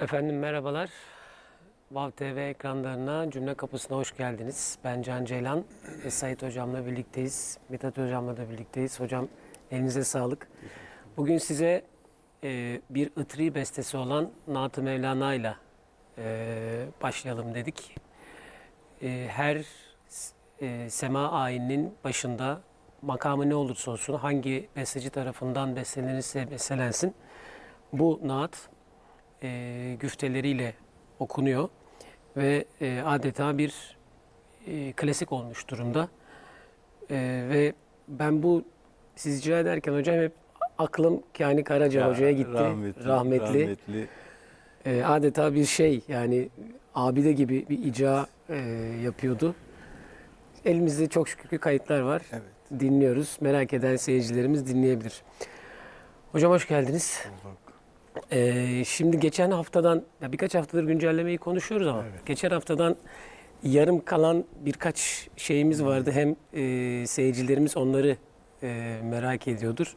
Efendim merhabalar. Vav TV ekranlarına Cümle Kapısı'na hoş geldiniz. Ben Can Ceylan. ve Sait Hocam'la birlikteyiz. Mithat Hocam'la da birlikteyiz. Hocam elinize sağlık. Bugün size e, bir ıtri bestesi olan Naat-ı Mevlana ile e, başlayalım dedik. E, her e, sema ayininin başında makamı ne olursa olsun hangi besteci tarafından bestelenirse bestelensin bu naat e, güfteleriyle okunuyor ve e, adeta bir e, klasik olmuş durumda. E, ve ben bu siz icra ederken hocam hep aklım Kani Karaca Ya, hocaya gitti. Rahmetli. Rahmetli. rahmetli. E, adeta bir şey yani abide gibi bir icra e, yapıyordu. Elimizde çok şükür ki kayıtlar var. Evet. Dinliyoruz. Merak eden seyircilerimiz dinleyebilir. Hocam hoş geldiniz. bulduk. Ee, şimdi geçen haftadan, ya birkaç haftadır güncellemeyi konuşuyoruz ama Evet. geçen haftadan yarım kalan birkaç şeyimiz vardı. Hem e, seyircilerimiz onları e, merak ediyordur.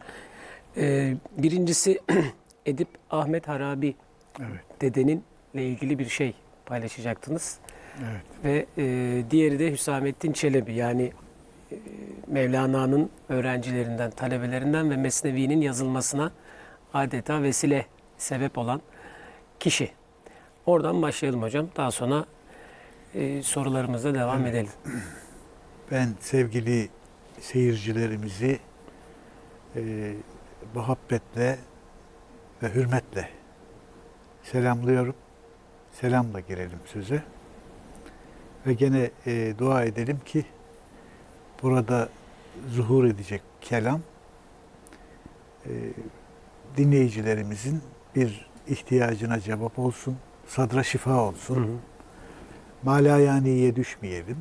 E, birincisi Edip Ahmet Harabi Evet. dedenin ile ilgili bir şey paylaşacaktınız. Evet. Ve e, diğeri de Hüsamettin Çelebi yani e, Mevlana'nın öğrencilerinden, talebelerinden ve Mesnevi'nin yazılmasına adeta vesile, sebep olan kişi. Oradan başlayalım hocam. Daha sonra e, sorularımıza devam Evet. edelim. Ben sevgili seyircilerimizi e, muhabbetle ve hürmetle selamlıyorum. Selamla girelim söze. Ve gene e, dua edelim ki burada zuhur edecek kelam e, dinleyicilerimizin bir ihtiyacına cevap olsun, sadra şifa olsun. Hı hı. Malayaniye düşmeyelim.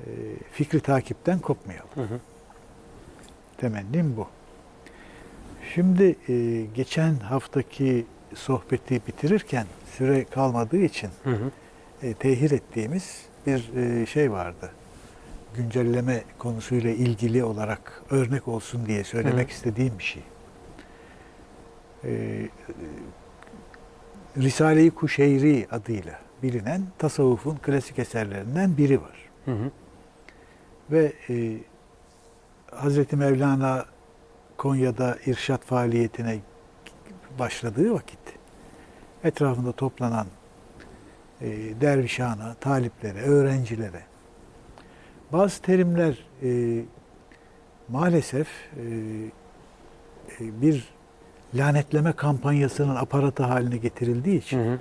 Ee, fikri takipten kopmayalım. Hı hı. Temennim bu. Şimdi e, geçen haftaki sohbeti bitirirken süre kalmadığı için Hı hı. e, tehir ettiğimiz bir e, şey vardı. Güncelleme konusuyla ilgili olarak örnek olsun diye söylemek Hı. istediğim bir şey. E, e, Risale-i Kuşeyri adıyla bilinen tasavvufun klasik eserlerinden biri var. Hı hı. Ve e, Hazreti Mevlana Konya'da irşat faaliyetine başladığı vakit etrafında toplanan e, dervişana, taliplere, öğrencilere bazı terimler e, maalesef e, e, bir lanetleme kampanyasının aparatı haline getirildiği için Hı hı.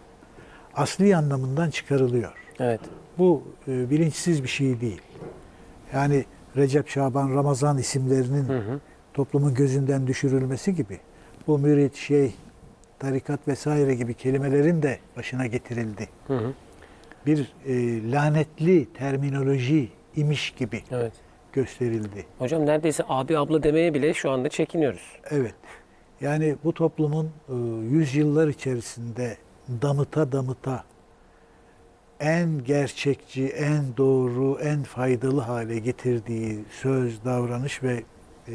asli anlamından çıkarılıyor. Evet. Bu e, bilinçsiz bir şey değil. Yani Recep, Şaban, Ramazan isimlerinin Hı hı. toplumun gözünden düşürülmesi gibi bu mürit, şeyh, tarikat vesaire gibi kelimelerin de başına getirildi. Hı hı. Bir e, lanetli terminoloji imiş gibi Evet. gösterildi. Hocam neredeyse abi abla demeye bile şu anda çekiniyoruz. Evet. Yani bu toplumun e, yüzyıllar içerisinde damıta damıta en gerçekçi, en doğru, en faydalı hale getirdiği söz, davranış ve e,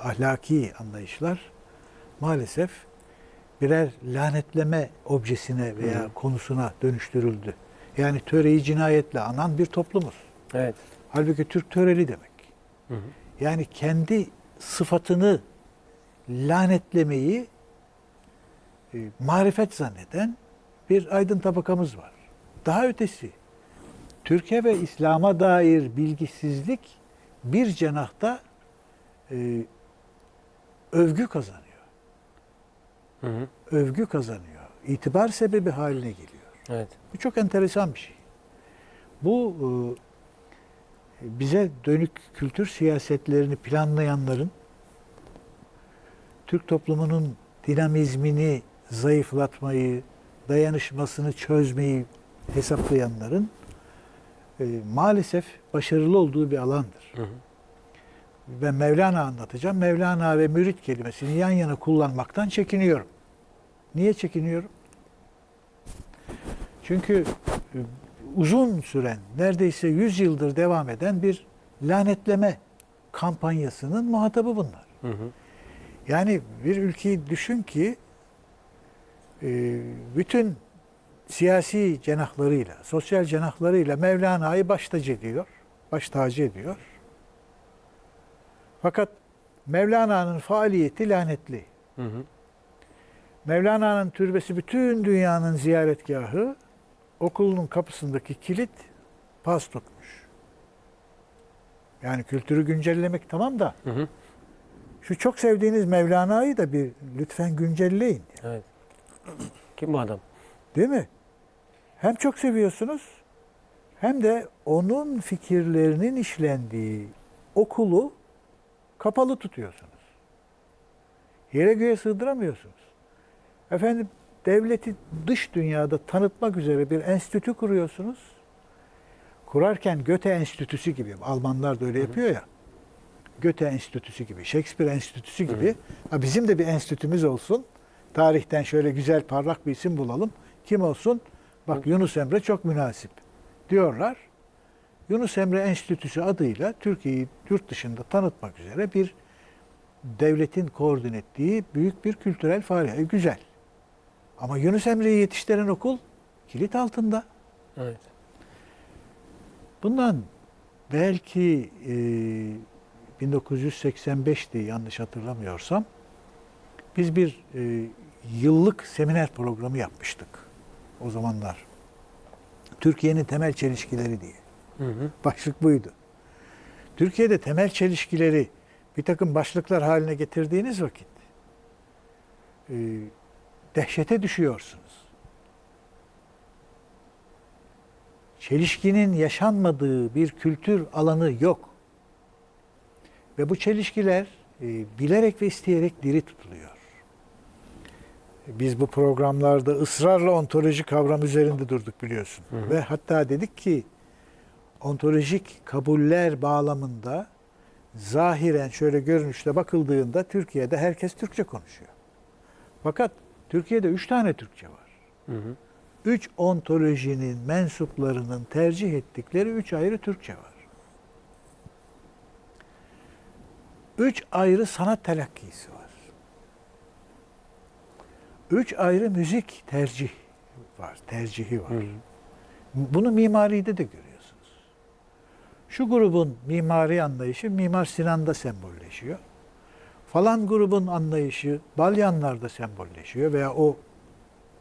ahlaki anlayışlar maalesef birer lanetleme objesine veya Hı. konusuna dönüştürüldü. Yani töreyi cinayetle anan bir toplumuz. Evet. Halbuki Türk töreli demek. Hı hı. Yani kendi sıfatını lanetlemeyi e, marifet zanneden bir aydın tabakamız var. Daha ötesi, Türkiye ve İslam'a dair bilgisizlik bir cenahta e, övgü kazanıyor. Hı hı. Övgü kazanıyor. İtibar sebebi haline geliyor. Evet. Bu çok enteresan bir şey. Bu e, bize dönük kültür siyasetlerini planlayanların Türk toplumunun dinamizmini zayıflatmayı, dayanışmasını çözmeyi hesaplayanların e, maalesef başarılı olduğu bir alandır. Hı hı. Ben Mevlana anlatacağım. Mevlana ve mürit kelimesini yan yana kullanmaktan çekiniyorum. Niye çekiniyorum? Çünkü e, uzun süren, neredeyse 100 yıldır devam eden bir lanetleme kampanyasının muhatabı bunlar. Hı hı. Yani bir ülkeyi düşün ki e, bütün siyasi cenahlarıyla, sosyal cenahlarıyla Mevlana'yı baş tacı ediyor. Baş tacı ediyor. Fakat Mevlana'nın faaliyeti lanetli. Hı hı. Mevlana'nın türbesi bütün dünyanın ziyaretgahı. Okulunun kapısındaki kilit pas tutmuş. Yani kültürü güncellemek tamam da Hı hı. Şu çok sevdiğiniz Mevlana'yı da bir lütfen güncelleyin. Evet. Kim bu adam? Değil mi? Hem çok seviyorsunuz hem de onun fikirlerinin işlendiği okulu kapalı tutuyorsunuz. Yere göğe sığdıramıyorsunuz. Efendim devleti dış dünyada tanıtmak üzere bir enstitü kuruyorsunuz. Kurarken Göte Enstitüsü gibi, Almanlar da öyle yapıyor ya. Göte Enstitüsü gibi, Shakespeare Enstitüsü gibi. Ha, bizim de bir enstitümüz olsun. Tarihten şöyle güzel parlak bir isim bulalım. Kim olsun? Bak Yunus Emre çok münasip diyorlar. Yunus Emre Enstitüsü adıyla Türkiye'yi yurt dışında tanıtmak üzere bir devletin koordine ettiği büyük bir kültürel faaliyet. E, Güzel. Ama Yunus Emre'yi yetiştiren okul kilit altında. Evet. Bundan belki e, 1985'ti yanlış hatırlamıyorsam biz bir e, yıllık seminer programı yapmıştık o zamanlar. Türkiye'nin temel çelişkileri diye. Hı hı. Başlık buydu. Türkiye'de temel çelişkileri bir takım başlıklar haline getirdiğiniz vakit e, dehşete düşüyorsunuz. Çelişkinin yaşanmadığı bir kültür alanı yok. Ve bu çelişkiler e, bilerek ve isteyerek diri tutuluyor. Biz bu programlarda ısrarla ontoloji kavramı üzerinde durduk biliyorsun. Hı hı. Ve hatta dedik ki ontolojik kabuller bağlamında zahiren şöyle görünüşte bakıldığında Türkiye'de herkes Türkçe konuşuyor. Fakat Türkiye'de üç tane Türkçe var. Hı hı. Üç ontolojinin mensuplarının tercih ettikleri üç ayrı Türkçe var. Üç ayrı sanat telakkisi var. Üç ayrı müzik tercih var, tercihi var. Hı hı. Bunu mimaride de görüyorsunuz. Şu grubun mimari anlayışı Mimar Sinan'da sembolleşiyor. Falan grubun anlayışı Balyanlar'da sembolleşiyor veya o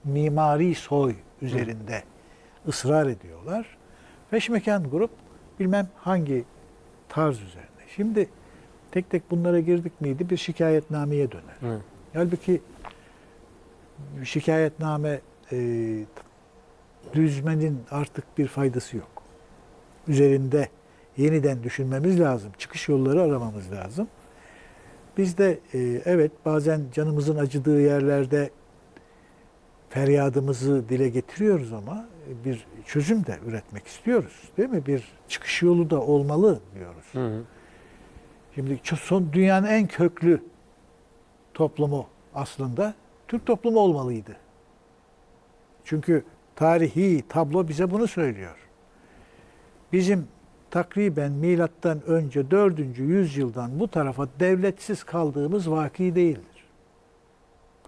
mimari soy üzerinde ısrar ediyorlar. Peşmekan grup bilmem hangi tarz üzerine. Şimdi tek tek bunlara girdik miydi bir şikayetnameye döner. Hı. Halbuki şikayetname e, düzmenin artık bir faydası yok. Üzerinde yeniden düşünmemiz lazım. Çıkış yolları aramamız lazım. Biz de e, evet bazen canımızın acıdığı yerlerde feryadımızı dile getiriyoruz ama bir çözüm de üretmek istiyoruz. Değil mi? Bir çıkış yolu da olmalı diyoruz. Hı hı. Şimdi son dünyanın en köklü toplumu aslında Türk toplumu olmalıydı. Çünkü tarihi tablo bize bunu söylüyor. Bizim takriben milattan önce 4. yüzyıldan bu tarafa devletsiz kaldığımız vaki değildir.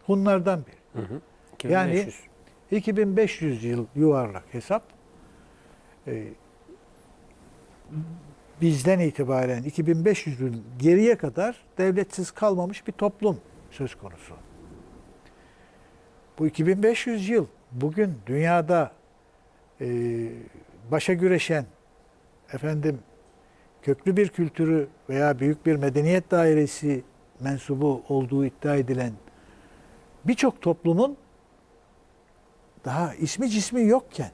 Hunlardan biri. Hı hı. Yani 2500. 2500 yıl yuvarlak hesap. Ee, bizden itibaren 2500 yıl geriye kadar devletsiz kalmamış bir toplum söz konusu. Bu 2500 yıl bugün dünyada e, başa güreşen efendim köklü bir kültürü veya büyük bir medeniyet dairesi mensubu olduğu iddia edilen birçok toplumun daha ismi cismi yokken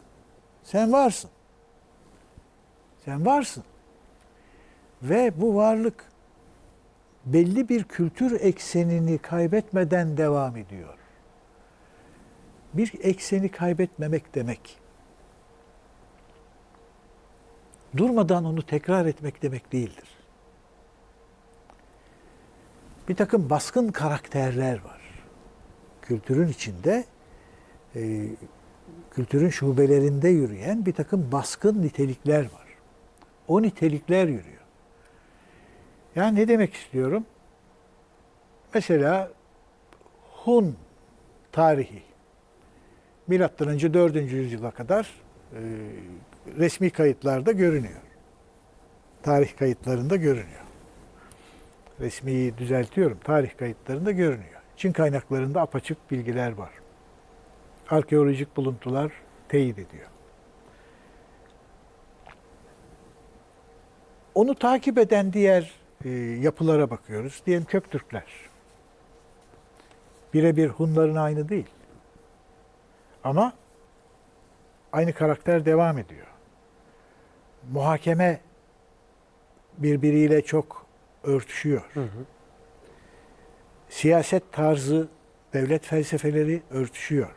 sen varsın. Sen varsın. Ve bu varlık belli bir kültür eksenini kaybetmeden devam ediyor. Bir ekseni kaybetmemek demek. Durmadan onu tekrar etmek demek değildir. Bir takım baskın karakterler var. Kültürün içinde e, kültürün şubelerinde yürüyen bir takım baskın nitelikler var. O nitelikler yürüyor. Yani ne demek istiyorum? Mesela Hun tarihi milattan önce 4. yüzyıla kadar e, resmi kayıtlarda görünüyor. Tarih kayıtlarında görünüyor. Resmiyi düzeltiyorum. Tarih kayıtlarında görünüyor. Çin kaynaklarında apaçık bilgiler var. Arkeolojik buluntular teyit ediyor. Onu takip eden diğer e, yapılara bakıyoruz. Diyelim Köktürkler. Birebir Hunların aynı değil. Ama aynı karakter devam ediyor. Muhakeme birbiriyle çok örtüşüyor. Hı hı. Siyaset tarzı, devlet felsefeleri örtüşüyor.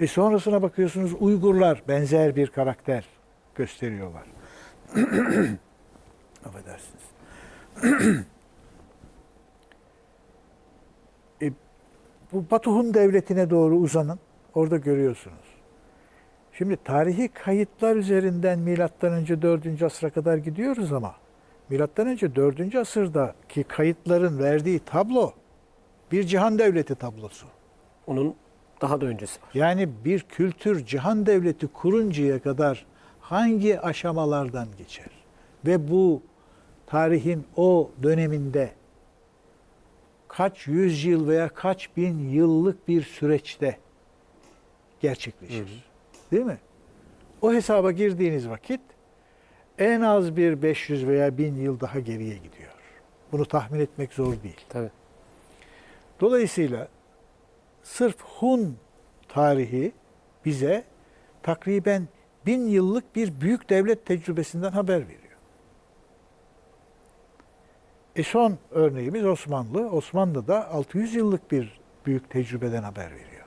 E sonrasına bakıyorsunuz Uygurlar benzer bir karakter gösteriyorlar. Affedersiniz. E, bu Batı Hun devletine doğru uzanın. Orada görüyorsunuz. Şimdi tarihi kayıtlar üzerinden milattan önce 4. asra kadar gidiyoruz ama milattan önce 4. asırdaki kayıtların verdiği tablo bir cihan devleti tablosu. Onun daha da öncesi var. Yani bir kültür cihan devleti kuruncaya kadar hangi aşamalardan geçer? Ve bu tarihin o döneminde kaç yüzyıl veya kaç bin yıllık bir süreçte gerçekleşir. Değil mi? O hesaba girdiğiniz vakit en az bir 500 veya 1000 yıl daha geriye gidiyor. Bunu tahmin etmek zor değil. Tabii. Dolayısıyla sırf Hun tarihi bize takriben bin yıllık bir büyük devlet tecrübesinden haber veriyor. E son örneğimiz Osmanlı. Osmanlı da 600 yıllık bir büyük tecrübeden haber veriyor.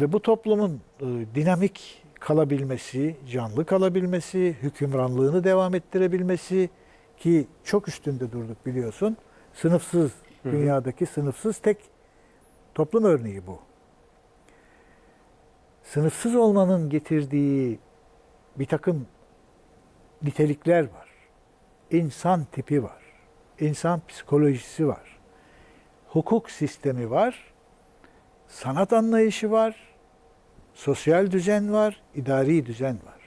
Ve bu toplumun e, dinamik kalabilmesi, canlı kalabilmesi, hükümranlığını devam ettirebilmesi ki çok üstünde durduk biliyorsun. Sınıfsız, dünyadaki sınıfsız tek toplum örneği bu. Sınıfsız olmanın getirdiği bir takım nitelikler var. İnsan tipi var. İnsan psikolojisi var. Hukuk sistemi var. Sanat anlayışı var. Sosyal düzen var. idari düzen var.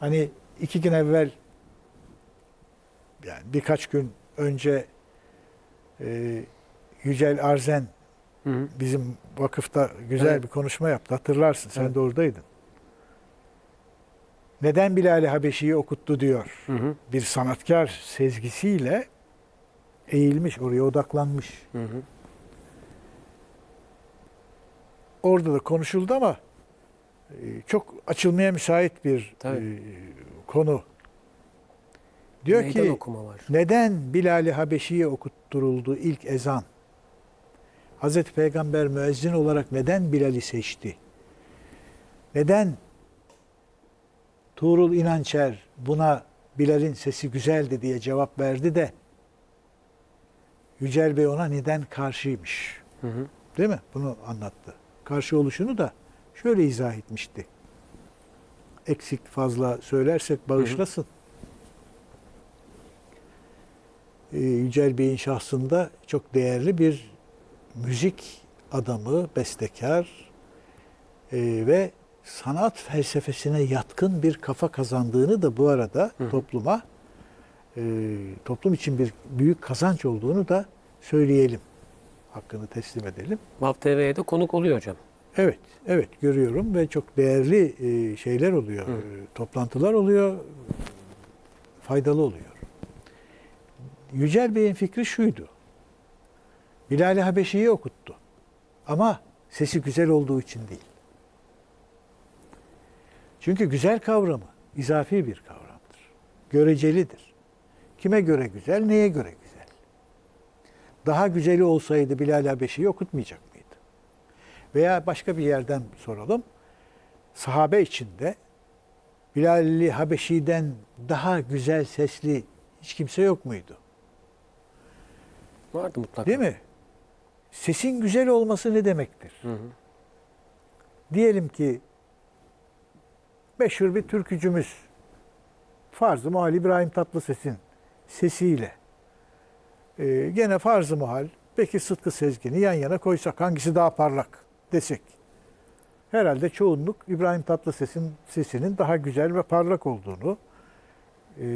Hani iki gün evvel yani birkaç gün önce e, Yücel Arzen Hı hı. bizim vakıfta güzel Evet. bir konuşma yaptı. Hatırlarsın. Sen Evet. de oradaydın. Neden Bilal-i Habeşi'yi okuttu diyor. Hı hı. Bir sanatkar sezgisiyle eğilmiş, oraya odaklanmış. Hı hı. Orada da konuşuldu ama e, çok açılmaya müsait bir Tabii. e, konu. Diyor Meydan ki okuma var. neden Bilal-i Habeşi'ye okutturuldu ilk ezan? Hazreti Peygamber müezzin olarak neden Bilal'i seçti? Neden Tuğrul İnançer buna Bilal'in sesi güzeldi diye cevap verdi de Yücel Bey ona neden karşıymış? Hı hı. Değil mi? Bunu anlattı. Karşı oluşunu da şöyle izah etmişti. Eksik fazla söylersek bağışlasın. Ee, Yücel Bey'in şahsında çok değerli bir müzik adamı, bestekar e, ve sanat felsefesine yatkın bir kafa kazandığını da bu arada Hı topluma e, toplum için bir büyük kazanç olduğunu da söyleyelim. Hakkını teslim edelim. Vav TV'ye de konuk oluyor hocam. Evet, evet görüyorum ve çok değerli e, şeyler oluyor, Hı. e, toplantılar oluyor, faydalı oluyor. Yücel Bey'in fikri şuydu. Bilal-i Habeşi'yi okuttu. Ama sesi güzel olduğu için değil. Çünkü güzel kavramı izafi bir kavramdır. Görecelidir. Kime göre güzel, neye göre güzel? Daha güzeli olsaydı Bilal-i Habeşi'yi okutmayacak mıydı? Veya başka bir yerden soralım. Sahabe içinde Bilal-i Habeşi'den daha güzel sesli hiç kimse yok muydu? Vardı mutlaka. Değil mi? Sesin güzel olması ne demektir? Hı hı. Diyelim ki meşhur bir türkücümüz Farz-ı Muhal İbrahim Tatlıses'in sesiyle e, gene Farz-ı Muhal Bekir Sıtkı Sezgin'i yan yana koysak hangisi daha parlak? desek. Herhalde çoğunluk İbrahim Tatlıses'in sesinin daha güzel ve parlak olduğunu e,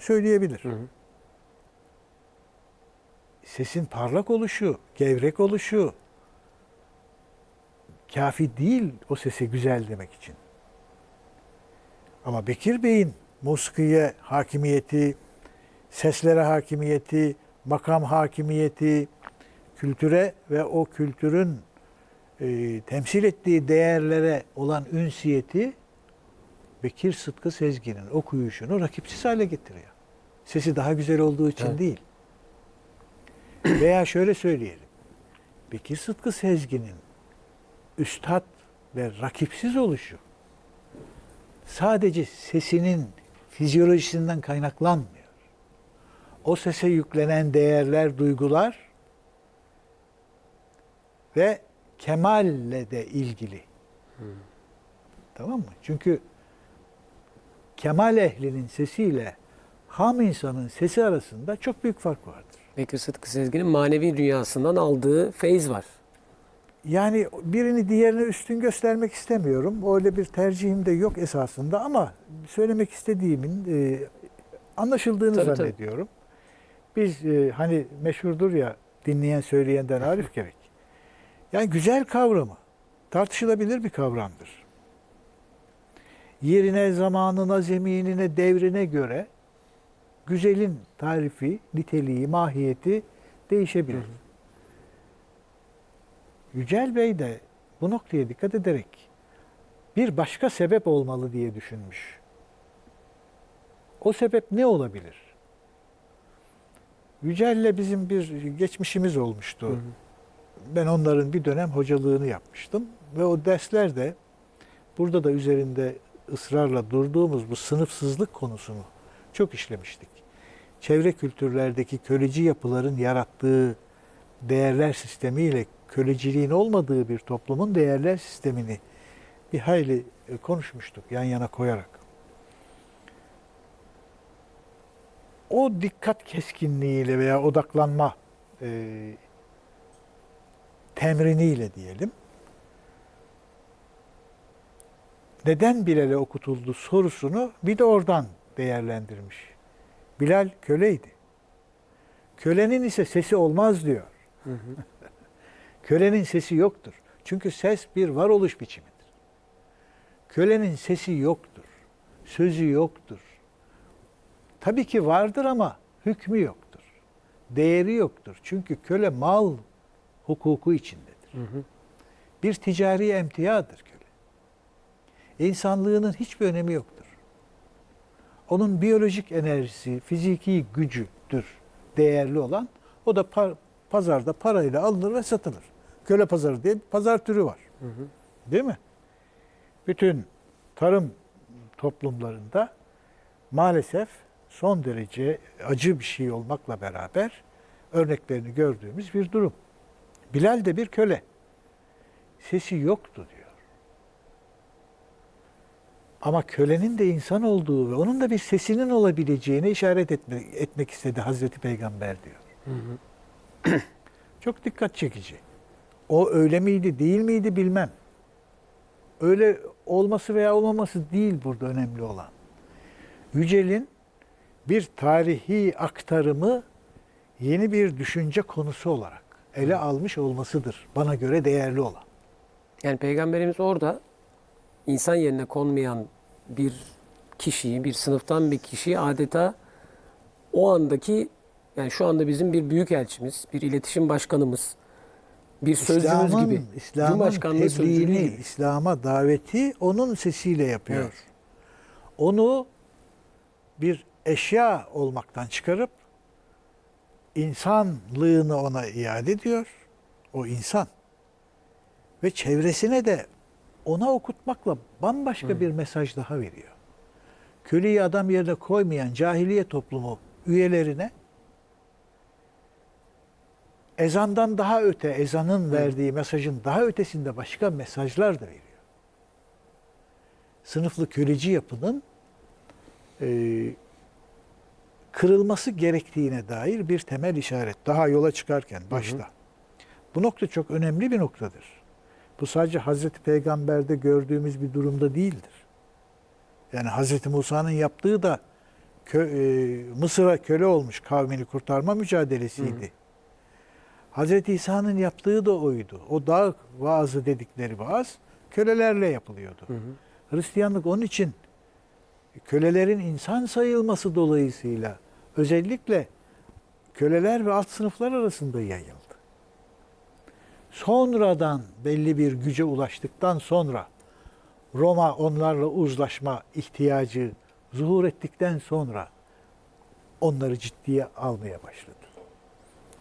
söyleyebilir. Hı hı. Sesin parlak oluşu, gevrek oluşu kafi değil o sesi güzel demek için. Ama Bekir Bey'in musikiye hakimiyeti, seslere hakimiyeti, makam hakimiyeti, kültüre ve o kültürün e, temsil ettiği değerlere olan ünsiyeti Bekir Sıtkı Sezgin'in okuyuşunu rakipsiz hale getiriyor. Sesi daha güzel olduğu için Evet. değil. Veya şöyle söyleyelim. Bekir Sıtkı Sezgin'in üstad ve rakipsiz oluşu sadece sesinin fizyolojisinden kaynaklanmıyor. O sese yüklenen değerler, duygular ve kemalle de ilgili. Tamam mı? Çünkü kemal ehlinin sesiyle ham insanın sesi arasında çok büyük fark vardır. Bekir Sıtkı Sezgin'in manevi dünyasından aldığı feyz var. Yani birini diğerine üstün göstermek istemiyorum. Öyle bir tercihim de yok esasında ama söylemek istediğimin e, anlaşıldığını Tabii, tabii. zannediyorum. Biz e, hani meşhurdur ya dinleyen söyleyenden arif gerek. Yani güzel kavramı tartışılabilir bir kavramdır. Yerine, zamanına, zeminine, devrine göre güzelin tarifi, niteliği, mahiyeti değişebilir. Yücel Bey de bu noktaya dikkat ederek bir başka sebep olmalı diye düşünmüş. O sebep ne olabilir? Yücel'le bizim bir geçmişimiz olmuştu. Hı hı. Ben onların bir dönem hocalığını yapmıştım ve o derslerde burada da üzerinde ısrarla durduğumuz bu sınıfsızlık konusunu çok işlemiştik. Çevre kültürlerdeki köleci yapıların yarattığı değerler sistemiyle köleciliğin olmadığı bir toplumun değerler sistemini bir hayli e, konuşmuştuk yan yana koyarak. O dikkat keskinliğiyle veya odaklanma e, temriniyle diyelim. Neden Bilal'e okutuldu sorusunu bir de oradan değerlendirmiş. Bilal köleydi. Kölenin ise sesi olmaz diyor. Hı hı. Kölenin sesi yoktur. Çünkü ses bir varoluş biçimidir. Kölenin sesi yoktur. Sözü yoktur. Tabii ki vardır ama hükmü yoktur. Değeri yoktur. Çünkü köle mal hukuku içindedir. Hı hı. Bir ticari emtiadır köle. İnsanlığının hiçbir önemi yoktur. Onun biyolojik enerjisi, fiziki gücüdür değerli olan. O da par- pazarda parayla alınır ve satılır. Köle pazarı diye bir pazar türü var. Hı hı. Değil mi? Bütün tarım toplumlarında maalesef son derece acı bir şey olmakla beraber örneklerini gördüğümüz bir durum. Bilal de bir köle. Sesi yoktu diyor. Ama kölenin de insan olduğu ve onun da bir sesinin olabileceğine işaret etme, etmek istedi Hazreti Peygamber diyor. Hı hı. Çok dikkat çekici. O öyle miydi, değil miydi bilmem. Öyle olması veya olmaması değil burada önemli olan. Yücel'in bir tarihi aktarımı yeni bir düşünce konusu olarak ele almış olmasıdır. Bana göre değerli olan. Yani Peygamberimiz orada insan yerine konmayan bir kişiyi, bir sınıftan bir kişiyi adeta o andaki yani şu anda bizim bir büyük elçimiz, bir iletişim başkanımız, bir sözcümüz İslam'ın, gibi, İslam'ın tebliğini, gibi. İslam'a daveti onun sesiyle yapıyor. Evet. Onu bir eşya olmaktan çıkarıp insanlığını ona iade ediyor. O insan. Ve çevresine de ona okutmakla bambaşka bir mesaj daha veriyor. Köleyi adam yerine koymayan cahiliye toplumu üyelerine ezandan daha öte, ezanın verdiği mesajın daha ötesinde başka mesajlar da veriyor. Sınıflı köleci yapının e, kırılması gerektiğine dair bir temel işaret. Daha yola çıkarken başta. Bu nokta çok önemli bir noktadır. Bu sadece Hazreti Peygamber'de gördüğümüz bir durumda değildir. Yani Hazreti Musa'nın yaptığı da kö, e, Mısır'a köle olmuş kavmini kurtarma mücadelesiydi. Hazreti İsa'nın yaptığı da oydu. O dağ vaazı dedikleri vaaz kölelerle yapılıyordu. Hı hı. Hristiyanlık onun için kölelerin insan sayılması dolayısıyla özellikle köleler ve alt sınıflar arasında yayıldı. Sonradan belli bir güce ulaştıktan sonra Roma onlarla uzlaşma ihtiyacı zuhur ettikten sonra onları ciddiye almaya başladı.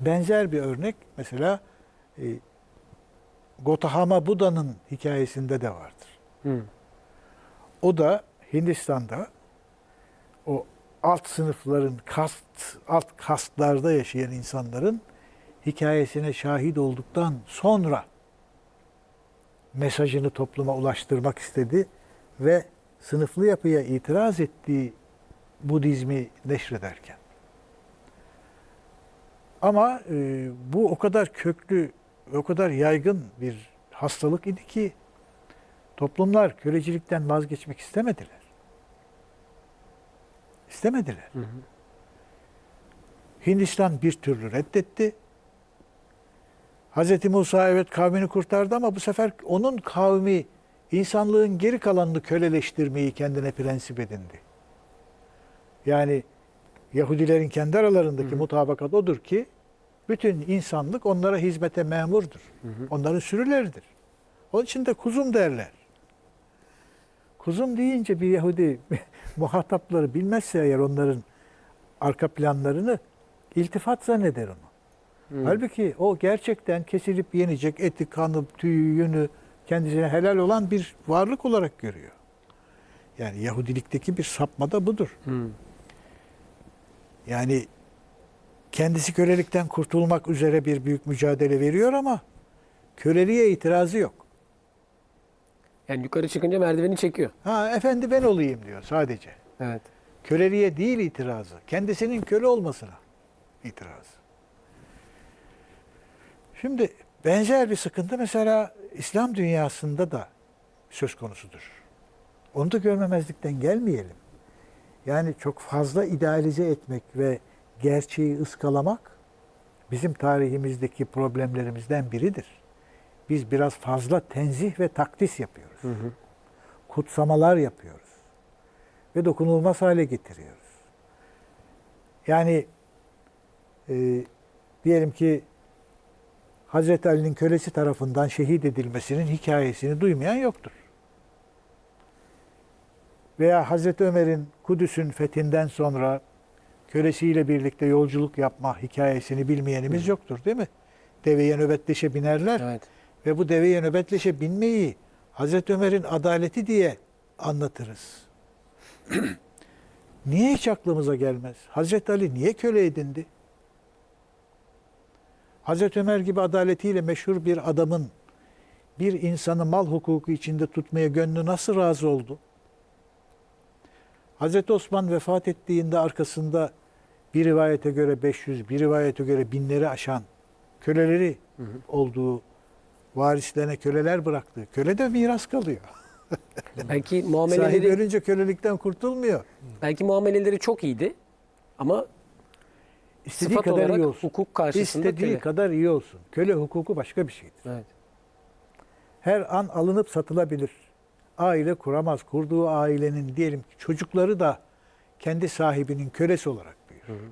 Benzer bir örnek mesela e, Gotahama Buda'nın hikayesinde de vardır. Hı. O da Hindistan'da o alt sınıfların kast alt kastlarda yaşayan insanların hikayesine şahit olduktan sonra mesajını topluma ulaştırmak istedi ve sınıflı yapıya itiraz ettiği Budizmi neşrederken. Ama e, bu o kadar köklü, o kadar yaygın bir hastalık idi ki toplumlar kölecilikten vazgeçmek istemediler. İstemediler. Hı hı. Hindistan bir türlü reddetti. Hz. Musa evet kavmini kurtardı ama bu sefer onun kavmi insanlığın geri kalanını köleleştirmeyi kendine prensip edindi. Yani Yahudilerin kendi aralarındaki Hı hı. mutabakat odur ki bütün insanlık onlara hizmete memurdur. Hı hı. Onların sürüleridir. Onun için de kuzum derler. Kuzum deyince bir Yahudi muhatapları bilmezse eğer onların arka planlarını iltifat zanneder onu. Hı. Halbuki o gerçekten kesilip yenecek eti, kanı, tüyü, yünü kendisine helal olan bir varlık olarak görüyor. Yani Yahudilikteki bir sapma da budur. Hı. Yani kendisi kölelikten kurtulmak üzere bir büyük mücadele veriyor ama köleliğe itirazı yok. Yani yukarı çıkınca merdiveni çekiyor. Ha efendi ben olayım diyor sadece. Evet. Köleliğe değil itirazı. Kendisinin köle olmasına itiraz. Şimdi benzer bir sıkıntı mesela İslam dünyasında da söz konusudur. Onu da görmemezlikten gelmeyelim. Yani çok fazla idealize etmek ve gerçeği ıskalamak bizim tarihimizdeki problemlerimizden biridir. Biz biraz fazla tenzih ve takdis yapıyoruz Hı hı. kutsamalar yapıyoruz. Ve dokunulmaz hale getiriyoruz. Yani e, diyelim ki Hazreti Ali'nin kölesi tarafından şehit edilmesinin hikayesini duymayan yoktur. Veya Hazreti Ömer'in Kudüs'ün fethinden sonra kölesiyle birlikte yolculuk yapma hikayesini bilmeyenimiz yoktur değil mi? Deveye nöbetleşe binerler. Evet. Ve bu deveye nöbetleşe binmeyi Hazreti Ömer'in adaleti diye anlatırız. niye hiç aklımıza gelmez? Hazreti Ali niye köle edindi? Hazreti Ömer gibi adaletiyle meşhur bir adamın bir insanı mal hukuku içinde tutmaya gönlü nasıl razı oldu? Hazreti Osman vefat ettiğinde arkasında bir rivayete göre 500, bir rivayete göre binleri aşan köleleri Hı hı. olduğu varislerine köleler bıraktı. Köle de miras kalıyor. Belki Sahibi muameleleri ölünce kölelikten kurtulmuyor. belki muameleleri çok iyiydi ama İstediği sıfat kadar olarak iyi olsun. hukuk karşısında İstediği köle. kadar iyi olsun. Köle hukuku başka bir şeydir. Evet. Her an alınıp satılabilir. Aile kuramaz. Kurduğu ailenin diyelim ki çocukları da kendi sahibinin kölesi olarak büyür. Hı hı.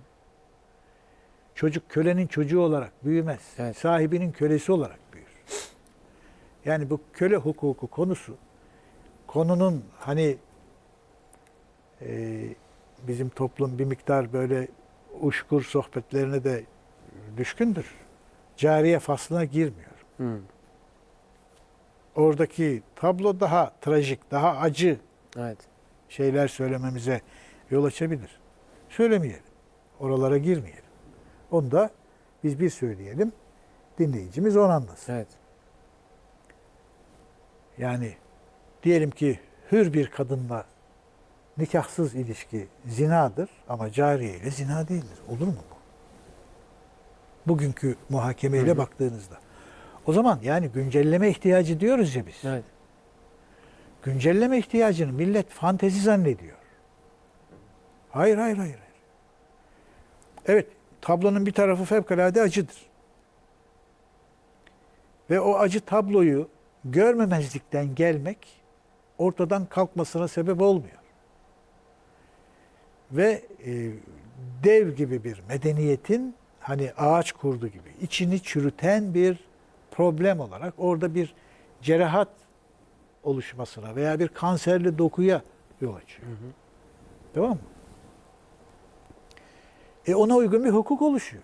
Çocuk kölenin çocuğu olarak büyümez. Evet. Sahibinin kölesi olarak büyür. Yani bu köle hukuku konusu konunun hani e, bizim toplum bir miktar böyle uşkur sohbetlerine de düşkündür. Cariye faslına girmiyor. Hı. Oradaki tablo daha trajik, daha acı Evet. şeyler söylememize yol açabilir. Söylemeyelim. Oralara girmeyelim. Onu da biz bir söyleyelim. Dinleyicimiz onu anlasın. Evet. Yani diyelim ki hür bir kadınla nikahsız ilişki zinadır ama cariye ile zina değildir. Olur mu bu? Bugünkü muhakemeyle Hı baktığınızda. O zaman yani güncelleme ihtiyacı diyoruz ya biz. Evet. Güncelleme ihtiyacını millet fantezi zannediyor. Hayır, hayır, hayır. hayır. Evet, tablonun bir tarafı fevkalade acıdır. Ve o acı tabloyu görmemezlikten gelmek ortadan kalkmasına sebep olmuyor. Ve e, dev gibi bir medeniyetin hani ağaç kurdu gibi içini çürüten bir problem olarak orada bir cerahat oluşmasına veya bir kanserli dokuya yol açıyor. Tamam mı? E ona uygun bir hukuk oluşuyor.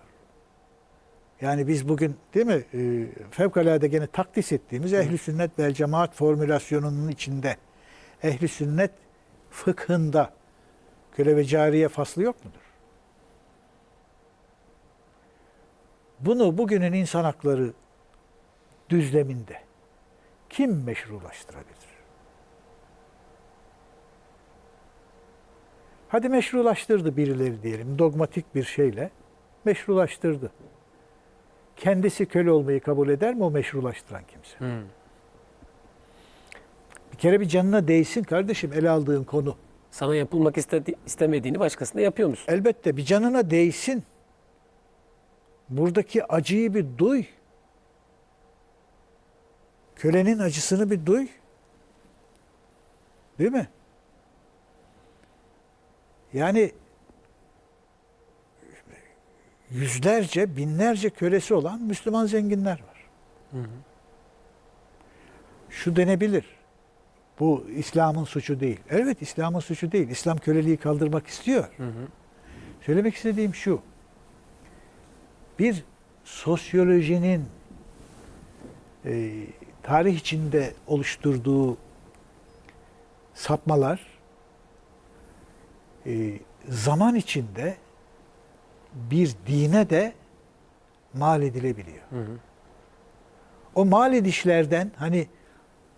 Yani biz bugün değil mi e, fevkalade gene takdis ettiğimiz ehli sünnet vel cemaat formülasyonunun içinde ehli sünnet fıkhında köle ve cariye faslı yok mudur? Bunu bugünün insan hakları düzleminde kim meşrulaştırabilir? Hadi meşrulaştırdı birileri diyelim dogmatik bir şeyle meşrulaştırdı. Kendisi köle olmayı kabul eder mi o meşrulaştıran kimse? Hı. Bir kere bir canına değsin kardeşim ele aldığın konu. Sana yapılmak istedi- istemediğini başkasına yapıyor musun? Elbette bir canına değsin. Buradaki acıyı bir duy. Kölenin acısını bir duy. Değil mi? Yani yüzlerce, binlerce kölesi olan Müslüman zenginler var. Şu denebilir. Bu İslam'ın suçu değil. Evet İslam'ın suçu değil. İslam köleliği kaldırmak istiyor. Söylemek istediğim şu. Bir sosyolojinin e, tarih içinde oluşturduğu sapmalar e, zaman içinde bir dine de mal edilebiliyor. O mal edişlerden hani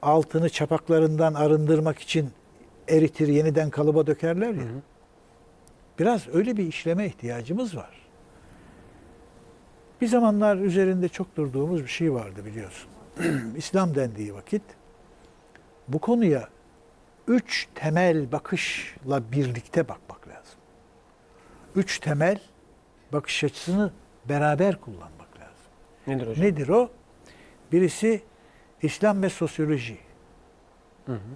altını çapaklarından arındırmak için eritir, yeniden kalıba dökerler ya. Biraz öyle bir işleme ihtiyacımız var. Bir zamanlar üzerinde çok durduğumuz bir şey vardı biliyorsun. İslam dendiği vakit bu konuya üç temel bakışla birlikte bakmak lazım. Üç temel bakış açısını beraber kullanmak lazım. Nedir hocam? Nedir o? Birisi İslam ve sosyoloji.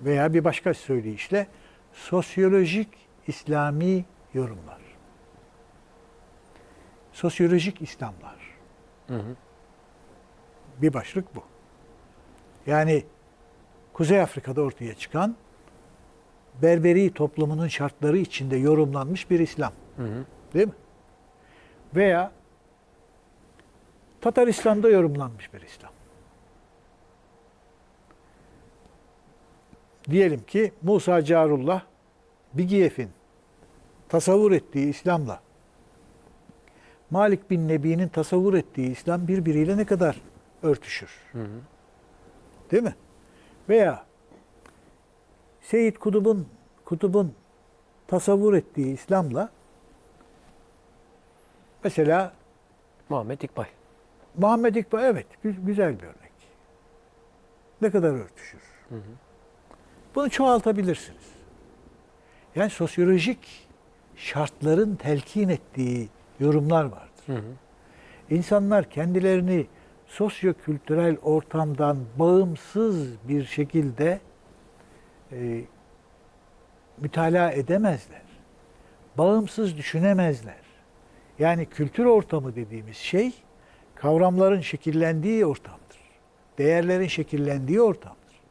Veya bir başka söyleyişle sosyolojik İslami yorumlar. Sosyolojik İslamlar. Hı hı. Bir başlık bu. Yani Kuzey Afrika'da ortaya çıkan Berberi toplumunun şartları içinde yorumlanmış bir İslam. Hı hı. Değil mi? Veya Tataristan'da yorumlanmış bir İslam. Diyelim ki Musa Carullah Bigiyev'in tasavvur ettiği İslam'la Malik bin Nebi'nin tasavvur ettiği İslam birbiriyle ne kadar örtüşür? Değil mi? Veya Seyyid Kutub'un Kutub'un tasavvur ettiği İslam'la mesela Muhammed İkbal. Muhammed İkbal evet gü- güzel bir örnek. Ne kadar örtüşür. Bunu çoğaltabilirsiniz. Yani sosyolojik şartların telkin ettiği yorumlar vardır. Hı hı. İnsanlar kendilerini sosyokültürel ortamdan bağımsız bir şekilde e, mütalaa edemezler. Bağımsız düşünemezler. Yani kültür ortamı dediğimiz şey kavramların şekillendiği ortamdır. Değerlerin şekillendiği ortamdır.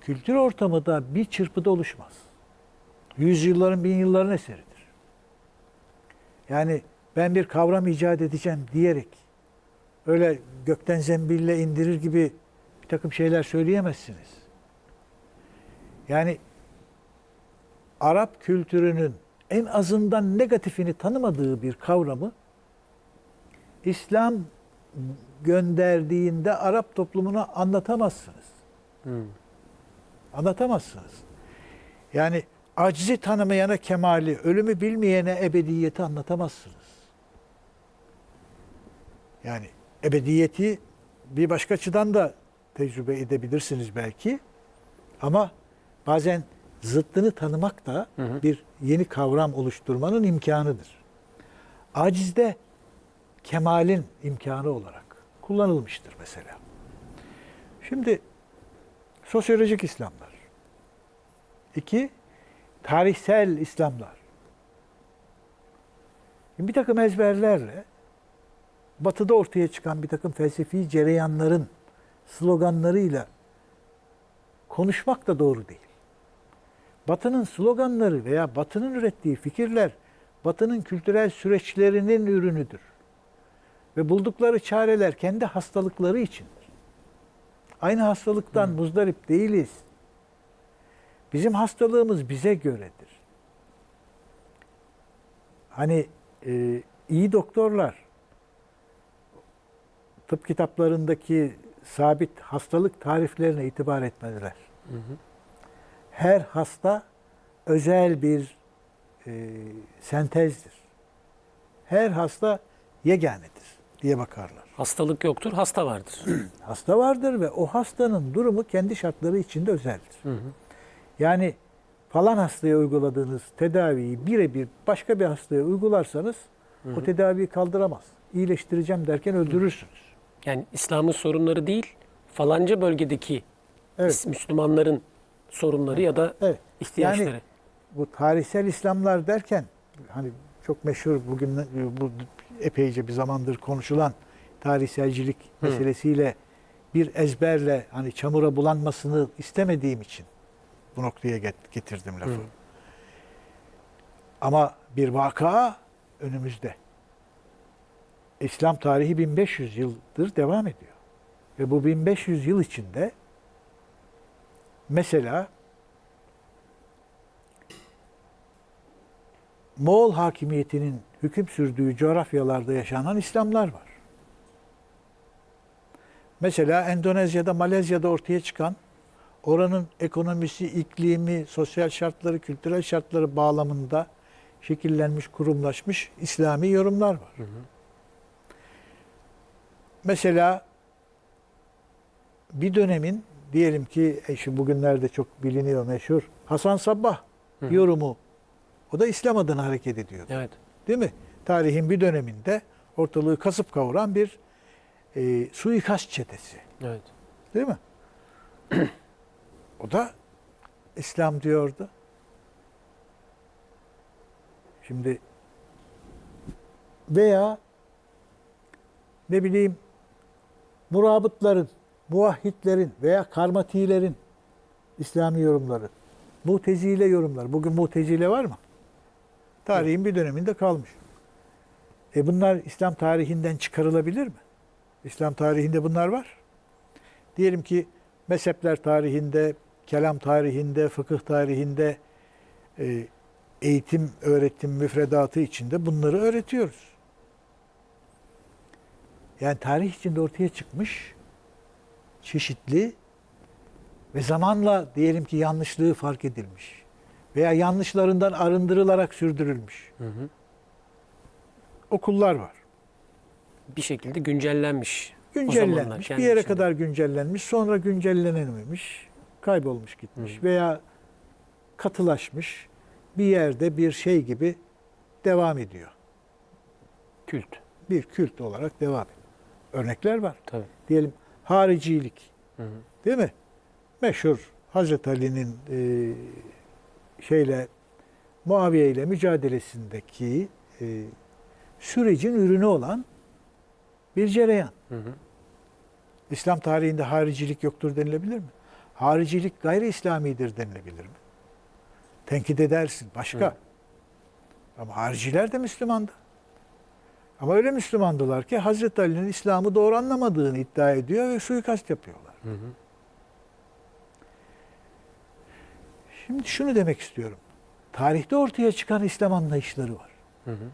Kültür ortamı da bir çırpıda oluşmaz. Yüzyılların, bin yılların eseridir. Yani ben bir kavram icat edeceğim diyerek öyle gökten zembille indirir gibi bir takım şeyler söyleyemezsiniz. Yani Arap kültürünün en azından negatifini tanımadığı bir kavramı İslam gönderdiğinde Arap toplumuna anlatamazsınız. Hı. Anlatamazsınız. Yani acizi tanımayana kemali, ölümü bilmeyene ebediyeti anlatamazsınız. Yani ebediyeti bir başka açıdan da tecrübe edebilirsiniz belki. Ama bazen zıttını tanımak da Hı hı. bir yeni kavram oluşturmanın imkanıdır. Acizde kemalin imkanı olarak kullanılmıştır mesela. Şimdi sosyolojik İslamlar. İki, tarihsel İslamlar. Şimdi bir takım ezberlerle batıda ortaya çıkan bir takım felsefi cereyanların sloganlarıyla konuşmak da doğru değil. Batının sloganları veya Batı'nın ürettiği fikirler Batı'nın kültürel süreçlerinin ürünüdür. Ve buldukları çareler kendi hastalıkları içindir. Aynı hastalıktan muzdarip değiliz. Bizim hastalığımız bize göredir. Hani e, iyi doktorlar tıp kitaplarındaki sabit hastalık tariflerine itibar etmediler. Her hasta özel bir e, sentezdir. Her hasta yeganedir diye bakarlar. Hastalık yoktur, hasta vardır. Hasta vardır ve o hastanın durumu kendi şartları içinde özeldir. Yani falan hastaya uyguladığınız tedaviyi birebir başka bir hastaya uygularsanız o tedaviyi kaldıramaz. İyileştireceğim derken öldürürsünüz. Yani İslam'ın sorunları değil, falanca bölgedeki Evet. Müslümanların sorunları ya da Evet. ihtiyaçları. Yani bu tarihsel İslamlar derken hani çok meşhur bugün bu epeyce bir zamandır konuşulan tarihselcilik meselesiyle bir ezberle hani çamura bulanmasını istemediğim için bu noktaya get- getirdim lafı. Hı. Ama bir vaka önümüzde. İslam tarihi 1500 yıldır devam ediyor. Ve bu 1500 yıl içinde mesela Moğol hakimiyetinin hüküm sürdüğü coğrafyalarda yaşanan İslamlar var. Mesela Endonezya'da, Malezya'da ortaya çıkan oranın ekonomisi, iklimi, sosyal şartları, kültürel şartları bağlamında şekillenmiş, kurumlaşmış İslami yorumlar var. Mesela bir dönemin diyelim ki e, şu bugünlerde çok biliniyor meşhur Hasan Sabbah Hı yorumu o da İslam adına hareket ediyor. Evet. Değil mi? Tarihin bir döneminde ortalığı kasıp kavuran bir e, suikast çetesi. Evet. Değil mi? o da İslam diyordu. Şimdi veya ne bileyim murabıtların, muvahhidlerin veya karmatilerin İslami yorumları, mutezile yorumlar. Bugün mutezile var mı? Tarihin bir döneminde kalmış. E bunlar İslam tarihinden çıkarılabilir mi? İslam tarihinde bunlar var. Diyelim ki mezhepler tarihinde, kelam tarihinde, fıkıh tarihinde, e, eğitim, öğretim müfredatı içinde bunları öğretiyoruz. Yani tarih içinde ortaya çıkmış çeşitli ve zamanla diyelim ki yanlışlığı fark edilmiş veya yanlışlarından arındırılarak sürdürülmüş Hı hı. okullar var. Bir şekilde güncellenmiş. zamanlar Güncellenmiş, kendi bir yere içinde. kadar güncellenmiş, sonra güncellenememiş, kaybolmuş gitmiş veya katılaşmış bir yerde bir şey gibi devam ediyor. Kült. Bir kült olarak devam ediyor. Örnekler var. Tabii. Diyelim haricilik, Hı hı. değil mi? Meşhur Hazreti Ali'nin e, şeyle Muaviye ile mücadelesindeki e, sürecin ürünü olan bir cereyan. Hı hı. İslam tarihinde haricilik yoktur denilebilir mi? Haricilik gayri İslamidir denilebilir mi? Tenkit edersin. Başka. Hı. Ama hariciler de Müslümandı. Ama öyle Müslümandılar ki Hazreti Ali'nin İslam'ı doğru anlamadığını iddia ediyor ve suikast yapıyorlar. Hı hı. Şimdi şunu demek istiyorum. Tarihte ortaya çıkan İslam anlayışları var. Hı hı.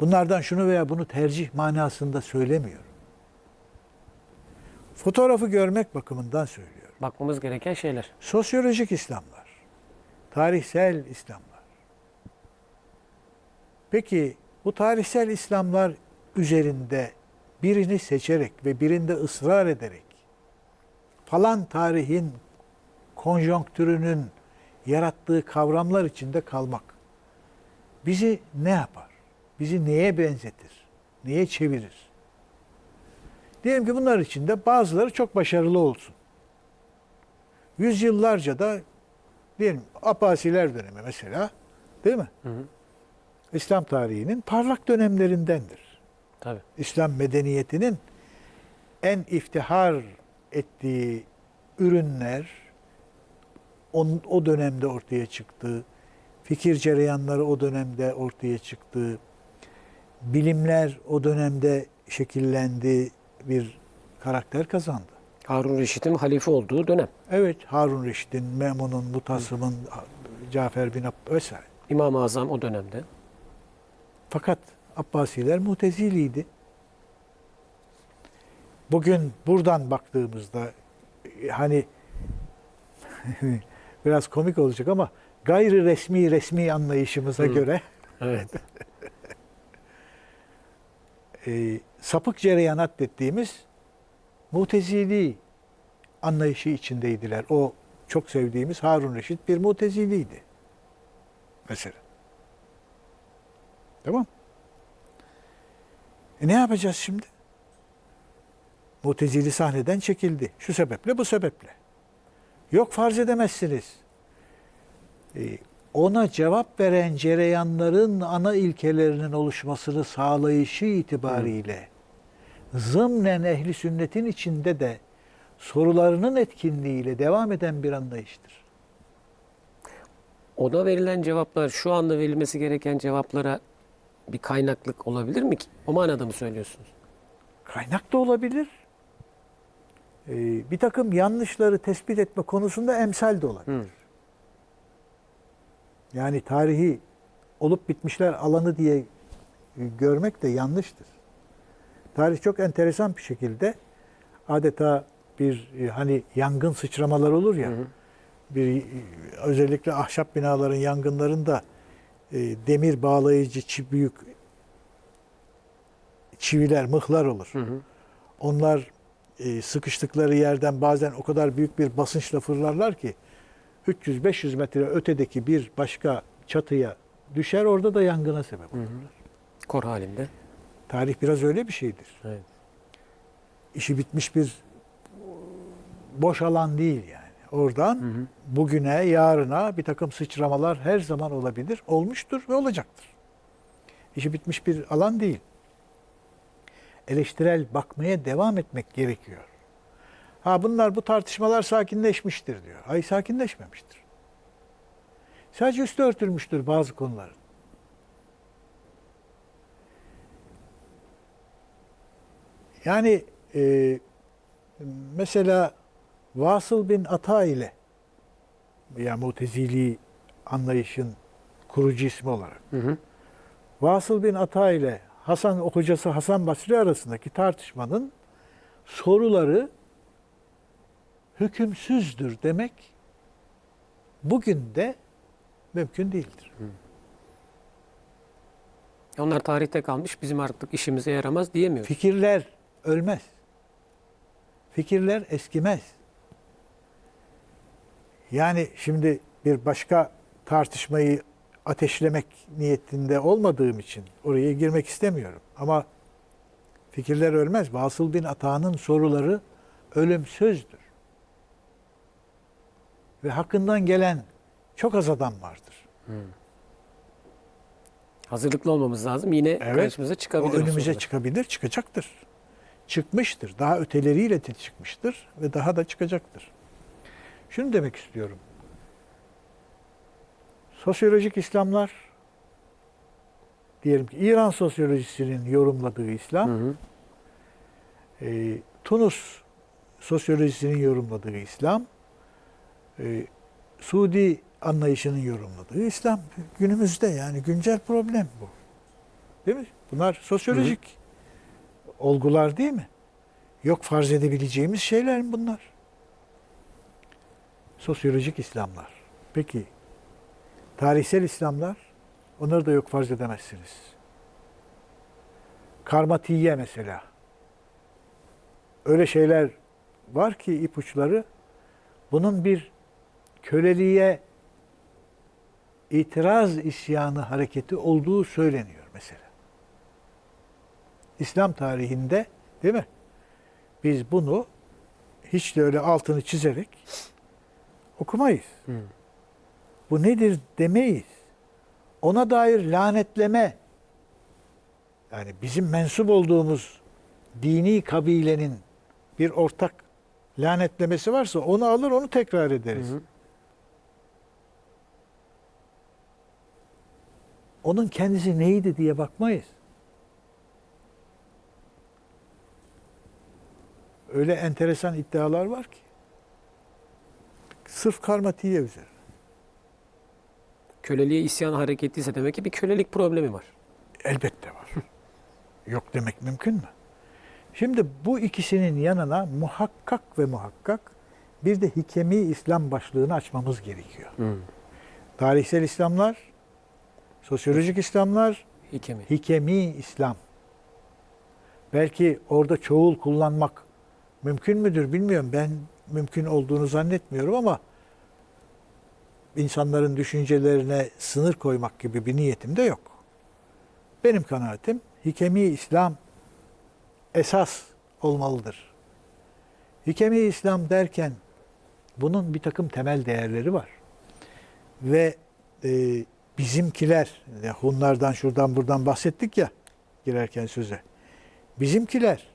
Bunlardan şunu veya bunu tercih manasında söylemiyorum. Fotoğrafı görmek bakımından söylüyorum. Bakmamız gereken şeyler. Sosyolojik İslamlar, tarihsel İslamlar. Peki bu tarihsel İslamlar üzerinde birini seçerek ve birinde ısrar ederek falan tarihin konjonktürünün yarattığı kavramlar içinde kalmak bizi ne yapar? Bizi neye benzetir? Neye çevirir? Diyelim ki bunlar içinde bazıları çok başarılı olsun. Yüzyıllarca da diyelim Abbasiler dönemi mesela değil mi? Hı hı. İslam tarihinin parlak dönemlerindendir. Tabii. İslam medeniyetinin en iftihar ettiği ürünler on, o dönemde ortaya çıktı. Fikir cereyanları o dönemde ortaya çıktı. Bilimler o dönemde şekillendi, bir karakter kazandı. Harun Reşit'in halife olduğu dönem. Evet, Harun Reşit'in, Memun'un, Mutasım'ın, Cafer bin Abb vesaire. İmam-ı Azam o dönemde. Fakat Abbasiler muteziliydi. Bugün buradan baktığımızda e, hani biraz komik olacak ama gayri resmi resmi anlayışımıza Hı. göre Evet. e, sapık cereyanat dediğimiz mutezili anlayışı içindeydiler. O çok sevdiğimiz Harun Reşit bir muteziliydi. Mesela. Tamam. E ne yapacağız şimdi? Mutezili sahneden çekildi. Şu sebeple bu sebeple. Yok farz edemezsiniz. E, ona cevap veren cereyanların ana ilkelerinin oluşmasını sağlayışı itibariyle zımnen ehli sünnetin içinde de sorularının etkinliğiyle devam eden bir anlayıştır. Ona verilen cevaplar şu anda verilmesi gereken cevaplara bir kaynaklık olabilir mi ki? O manada mı söylüyorsunuz? Kaynak da olabilir. Ee, bir takım yanlışları tespit etme konusunda emsal de olabilir. Hı. Yani tarihi olup bitmişler alanı diye e, görmek de yanlıştır. Tarih çok enteresan bir şekilde adeta bir e, hani yangın sıçramalar olur ya. Hı hı. Bir e, özellikle ahşap binaların yangınlarında e, demir bağlayıcı çi, büyük çiviler, mıhlar olur. Hı hı. Onlar e, sıkıştıkları yerden bazen o kadar büyük bir basınçla fırlarlar ki 300-500 metre ötedeki bir başka çatıya düşer orada da yangına sebep olur. Kor halinde. Tarih biraz öyle bir şeydir. Evet. İşi bitmiş bir boş alan değil yani. Oradan Hı hı. bugüne, yarına bir takım sıçramalar her zaman olabilir. Olmuştur ve olacaktır. İşi bitmiş bir alan değil. Eleştirel bakmaya devam etmek gerekiyor. Ha bunlar bu tartışmalar sakinleşmiştir diyor. Hayır sakinleşmemiştir. Sadece üstü örtülmüştür bazı konuların. Yani e, mesela Vasıl bin Ata ile ya Mutezili anlayışın kurucu ismi olarak Hı hı. Vasıl bin Ata ile Hasan hocası Hasan Basri arasındaki tartışmanın soruları hükümsüzdür demek bugün de mümkün değildir. Onlar tarihte kalmış. Bizim artık işimize yaramaz diyemiyoruz. Fikirler ölmez. Fikirler eskimez. Yani şimdi bir başka tartışmayı ateşlemek niyetinde olmadığım için oraya girmek istemiyorum. Ama fikirler ölmez. Vasıl bin Ata'nın soruları ölümsüzdür. Ve hakkından gelen çok az adam vardır. Hazırlıklı olmamız lazım. Yine Evet. karşımıza O çıkabilir. o önümüze sorular. çıkabilir, çıkacaktır. Çıkmıştır. Daha öteleriyle de çıkmıştır ve daha da çıkacaktır. Şunu demek istiyorum. Sosyolojik İslamlar diyelim ki İran sosyolojisinin yorumladığı İslam, Hı hı. e, Tunus sosyolojisinin yorumladığı İslam, e, Suudi anlayışının yorumladığı İslam günümüzde yani güncel problem bu. Değil mi? Bunlar sosyolojik olgular değil mi? Yok farz edebileceğimiz şeyler mi bunlar? Sosyolojik İslamlar. Peki tarihsel İslamlar onları da yok farz edemezsiniz. Karmatiye mesela. öyle şeyler var ki ipuçları bunun bir köleliğe itiraz isyanı hareketi olduğu söyleniyor mesela. İslam tarihinde değil mi? Biz bunu hiç de öyle altını çizerek okumayız. Hı. Bu nedir demeyiz. Ona dair lanetleme yani bizim mensup olduğumuz dini kabilenin bir ortak lanetlemesi varsa onu alır onu tekrar ederiz. Hı hı. Onun kendisi neydi diye bakmayız. Öyle enteresan iddialar var ki. Sırf karmatiye üzerine. Köleliğe isyan hareketi ise demek ki bir kölelik problemi var. Elbette var. Yok demek mümkün mü? Şimdi bu ikisinin yanına muhakkak ve muhakkak bir de hikemi İslam başlığını açmamız gerekiyor. Hı. Tarihsel İslamlar, sosyolojik İslamlar, Hikemi. hikemi İslam. Belki orada çoğul kullanmak mümkün müdür bilmiyorum. Ben mümkün olduğunu zannetmiyorum ama insanların düşüncelerine sınır koymak gibi bir niyetim de yok. Benim kanaatim hikemi İslam esas olmalıdır. Hikemi İslam derken bunun bir takım temel değerleri var. Ve e, bizimkiler, ya Hunlardan şuradan buradan bahsettik ya girerken söze. Bizimkiler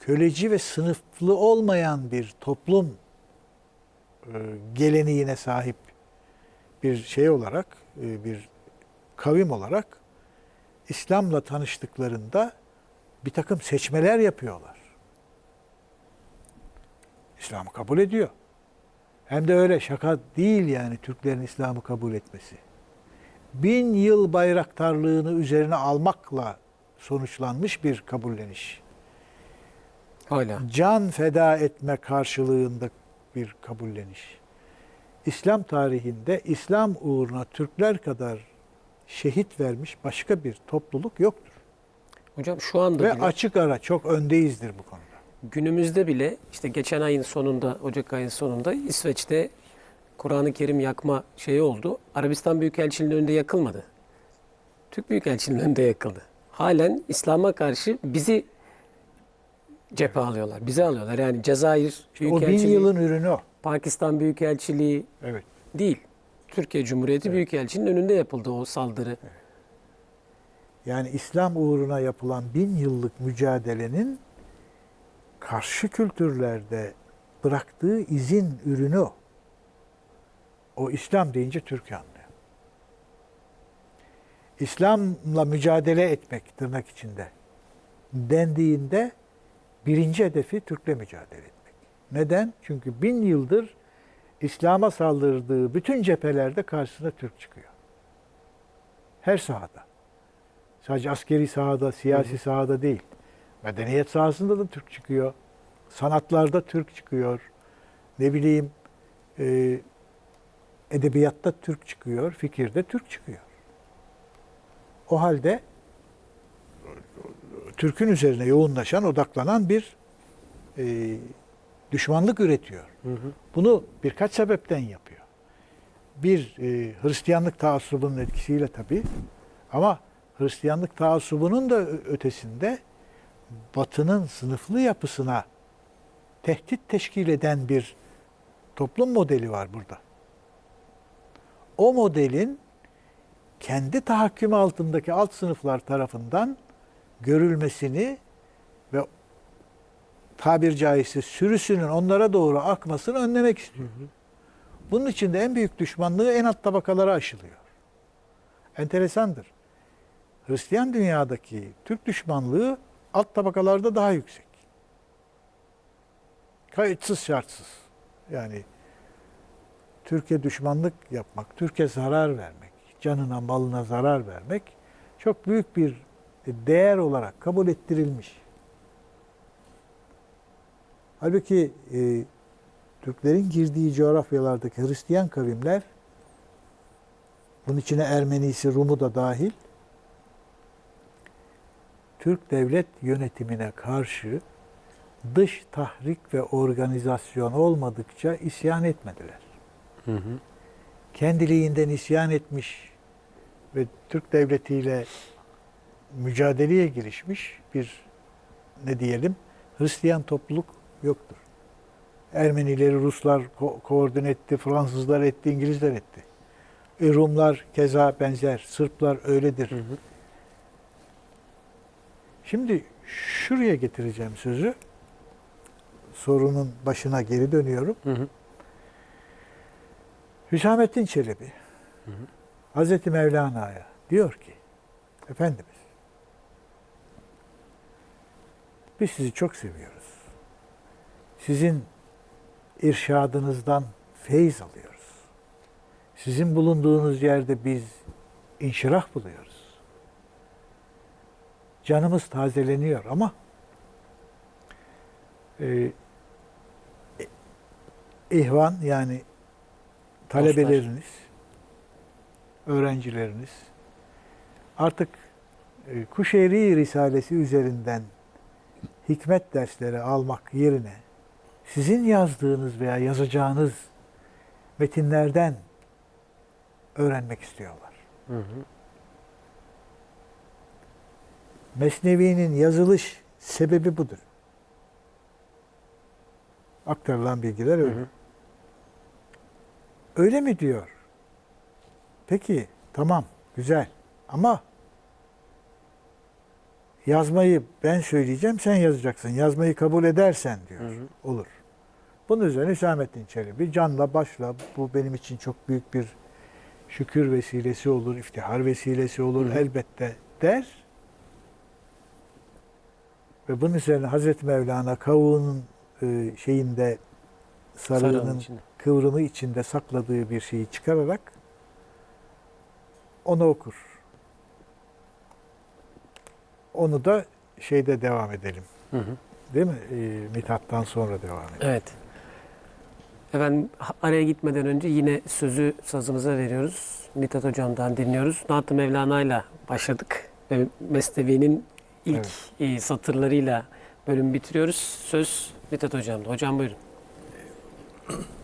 köleci ve sınıflı olmayan bir toplum e, geleneğine sahip bir şey olarak, e, bir kavim olarak İslam'la tanıştıklarında bir takım seçmeler yapıyorlar. İslam'ı kabul ediyor. Hem de öyle şaka değil yani Türklerin İslam'ı kabul etmesi. Bin yıl bayraktarlığını üzerine almakla sonuçlanmış bir kabulleniş. Hala. Can feda etme karşılığında bir kabulleniş. İslam tarihinde İslam uğruna Türkler kadar şehit vermiş başka bir topluluk yoktur. Hocam şu anda Ve bile, açık ara çok öndeyizdir bu konuda. günümüzde bile işte geçen ayın sonunda, Ocak ayın sonunda İsveç'te Kur'an-ı Kerim yakma şeyi oldu. Arabistan Büyükelçiliği'nin önünde yakılmadı. Türk Büyükelçiliği'nin önünde yakıldı. Halen İslam'a karşı bizi cephe alıyorlar. Bizi alıyorlar. Yani Cezayir O bin yılın ürünü o. Pakistan Büyükelçiliği Evet. değil. Türkiye Cumhuriyeti Büyükelçiliği'nin önünde yapıldı o saldırı. Yani İslam uğruna yapılan bin yıllık mücadelenin karşı kültürlerde bıraktığı izin ürünü o. O İslam deyince Türk anlıyor. İslam'la mücadele etmek tırnak içinde dendiğinde birinci hedefi Türk'le mücadele etmek. Neden? Çünkü bin yıldır İslam'a saldırdığı bütün cephelerde karşısına Türk çıkıyor. Her sahada. Sadece askeri sahada, siyasi sahada değil. Medeniyet sahasında da Türk çıkıyor. Sanatlarda Türk çıkıyor. Ne bileyim e, edebiyatta Türk çıkıyor, fikirde Türk çıkıyor. O halde Türk'ün üzerine yoğunlaşan, odaklanan bir e, düşmanlık üretiyor. Bunu birkaç sebepten yapıyor. Bir, e, Hristiyanlık taassubunun etkisiyle tabii. Ama Hristiyanlık taassubunun da ötesinde Batı'nın sınıflı yapısına tehdit teşkil eden bir toplum modeli var burada. O modelin kendi tahakkümü altındaki alt sınıflar tarafından görülmesini ve tabir caizse sürüsünün onlara doğru akmasını önlemek istiyor. Bunun için de en büyük düşmanlığı en alt tabakalara aşılıyor. Enteresandır. Hristiyan dünyadaki Türk düşmanlığı alt tabakalarda daha yüksek. Kayıtsız şartsız. Yani Türkiye düşmanlık yapmak, Türkiye zarar vermek, canına malına zarar vermek çok büyük bir değer olarak kabul ettirilmiş. Halbuki e, Türklerin girdiği coğrafyalardaki Hristiyan kavimler, bunun içine Ermenisi, Rumu da dahil, Türk devlet yönetimine karşı dış tahrik ve organizasyon olmadıkça isyan etmediler. Hı hı. Kendiliğinden isyan etmiş ve Türk devletiyle mücadeleye girişmiş bir ne diyelim Hristiyan topluluk yoktur. Ermenileri Ruslar ko- koordine etti, Fransızlar etti, İngilizler etti. E, Rumlar keza benzer, Sırplar öyledir. Hı hı. Şimdi şuraya getireceğim sözü. Sorunun başına geri dönüyorum. Hı hı. Hüsamettin Çelebi Hı hı. Hazreti Mevlana'ya diyor ki Efendimiz biz sizi çok seviyoruz. Sizin irşadınızdan feyiz alıyoruz. Sizin bulunduğunuz yerde biz inşirah buluyoruz. Canımız tazeleniyor ama e, ihvan yani talebeleriniz, öğrencileriniz artık e, Kuşeyri Risalesi üzerinden hikmet dersleri almak yerine sizin yazdığınız veya yazacağınız metinlerden öğrenmek istiyorlar. Hı hı. Mesnevi'nin yazılış sebebi budur. Aktarılan bilgiler Hı öyle. hı. Öyle mi diyor? Peki tamam güzel ama yazmayı ben söyleyeceğim sen yazacaksın. Yazmayı kabul edersen diyor. Hı hı. Olur. Bunun üzerine Hüsamettin Çelebi canla başla bu benim için çok büyük bir şükür vesilesi olur, iftihar vesilesi olur Hı hı. elbette der. Ve bunun üzerine Hazreti Mevlana kavuğunun e, şeyinde Sarığın sarığının içinde. kıvrımı içinde sakladığı bir şeyi çıkararak onu okur. Onu da şeyde devam edelim. Hı hı. Değil mi? E, Mithat'tan sonra devam edelim. Evet. Efendim araya gitmeden önce yine sözü sazımıza veriyoruz. Mithat Hocam'dan dinliyoruz. Naat-ı Mevlana ile başladık. Ve Mesnevi'nin ilk e, satırlarıyla bölüm bitiriyoruz. Söz Mithat Hocam'da. Hocam buyurun.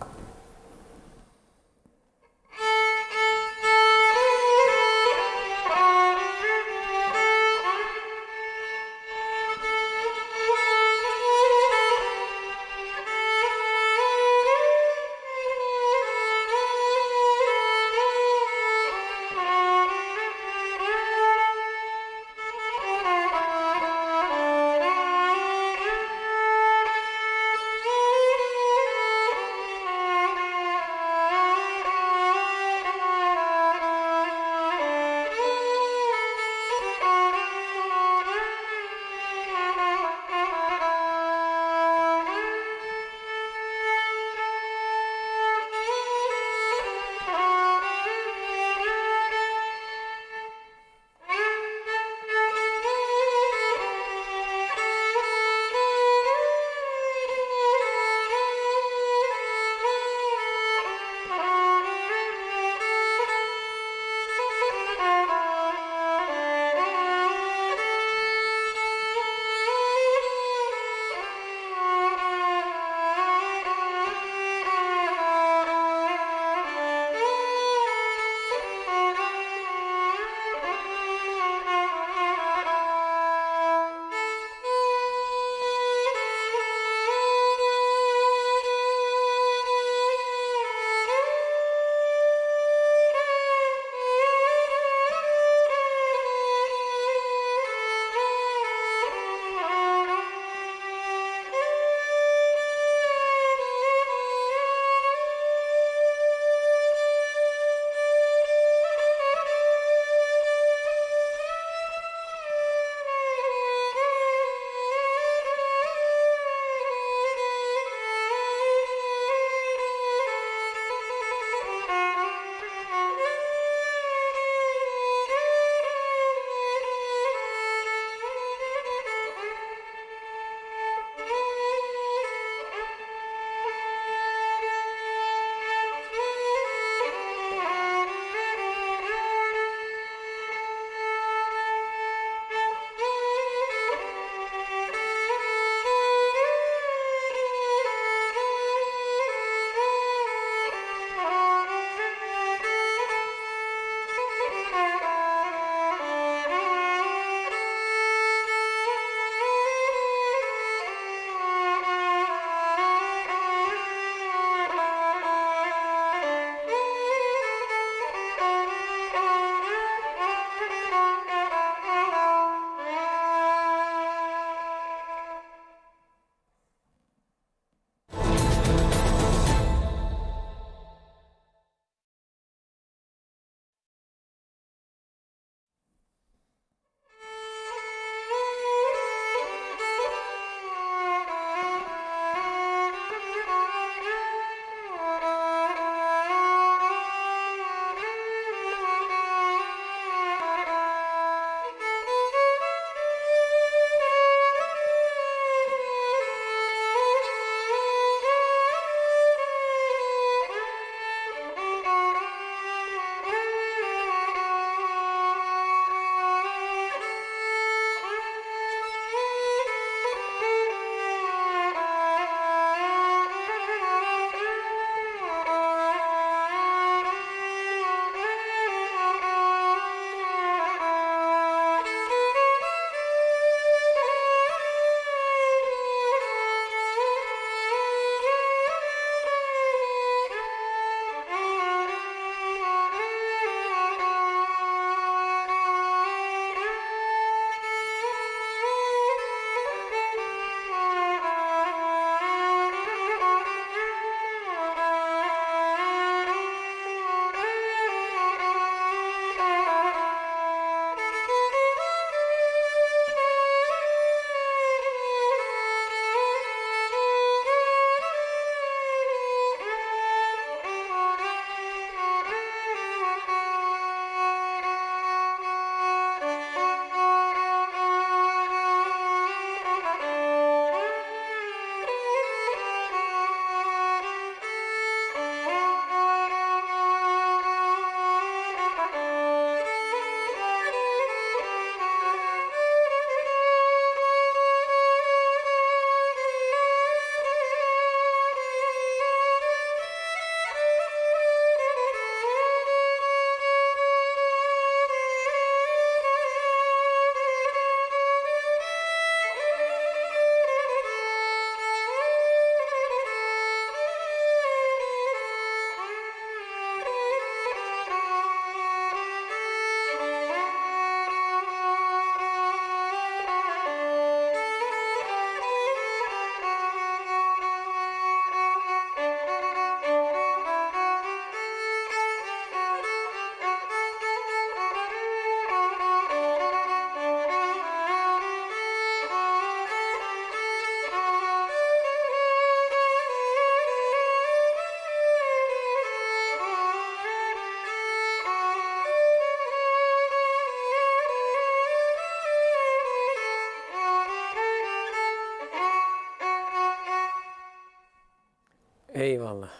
Eyvallah.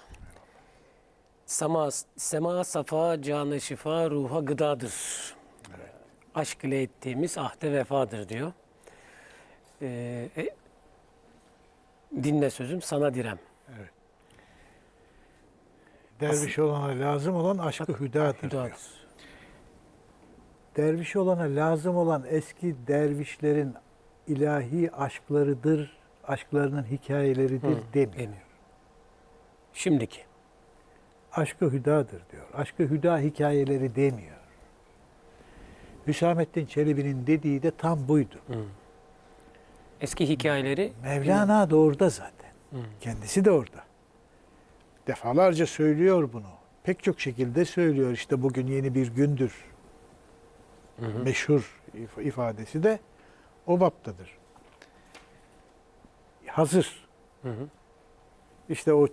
Sema, sema safa, canı şifa, ruha gıdadır. Aşk ile ettiğimiz ahde vefadır diyor. Ee, e, dinle sözüm sana direm. Derviş olana lazım olan aşkı hüdadır. diyor. Hüdadır. Derviş olana lazım olan eski dervişlerin ilahi aşklarıdır, aşklarının hikayeleridir Hı, demiyor. demiyor. Şimdiki. Aşkı hüdadır diyor. Aşkı hüda hikayeleri demiyor. Hüsamettin Çelebi'nin dediği de tam buydu. Eski hikayeleri Mevlana da orada zaten. Kendisi de orada. Defalarca söylüyor bunu. Pek çok şekilde söylüyor. İşte bugün yeni bir gündür. Meşhur if- ifadesi de o baptadır. Hazır. Hı hı. İşte o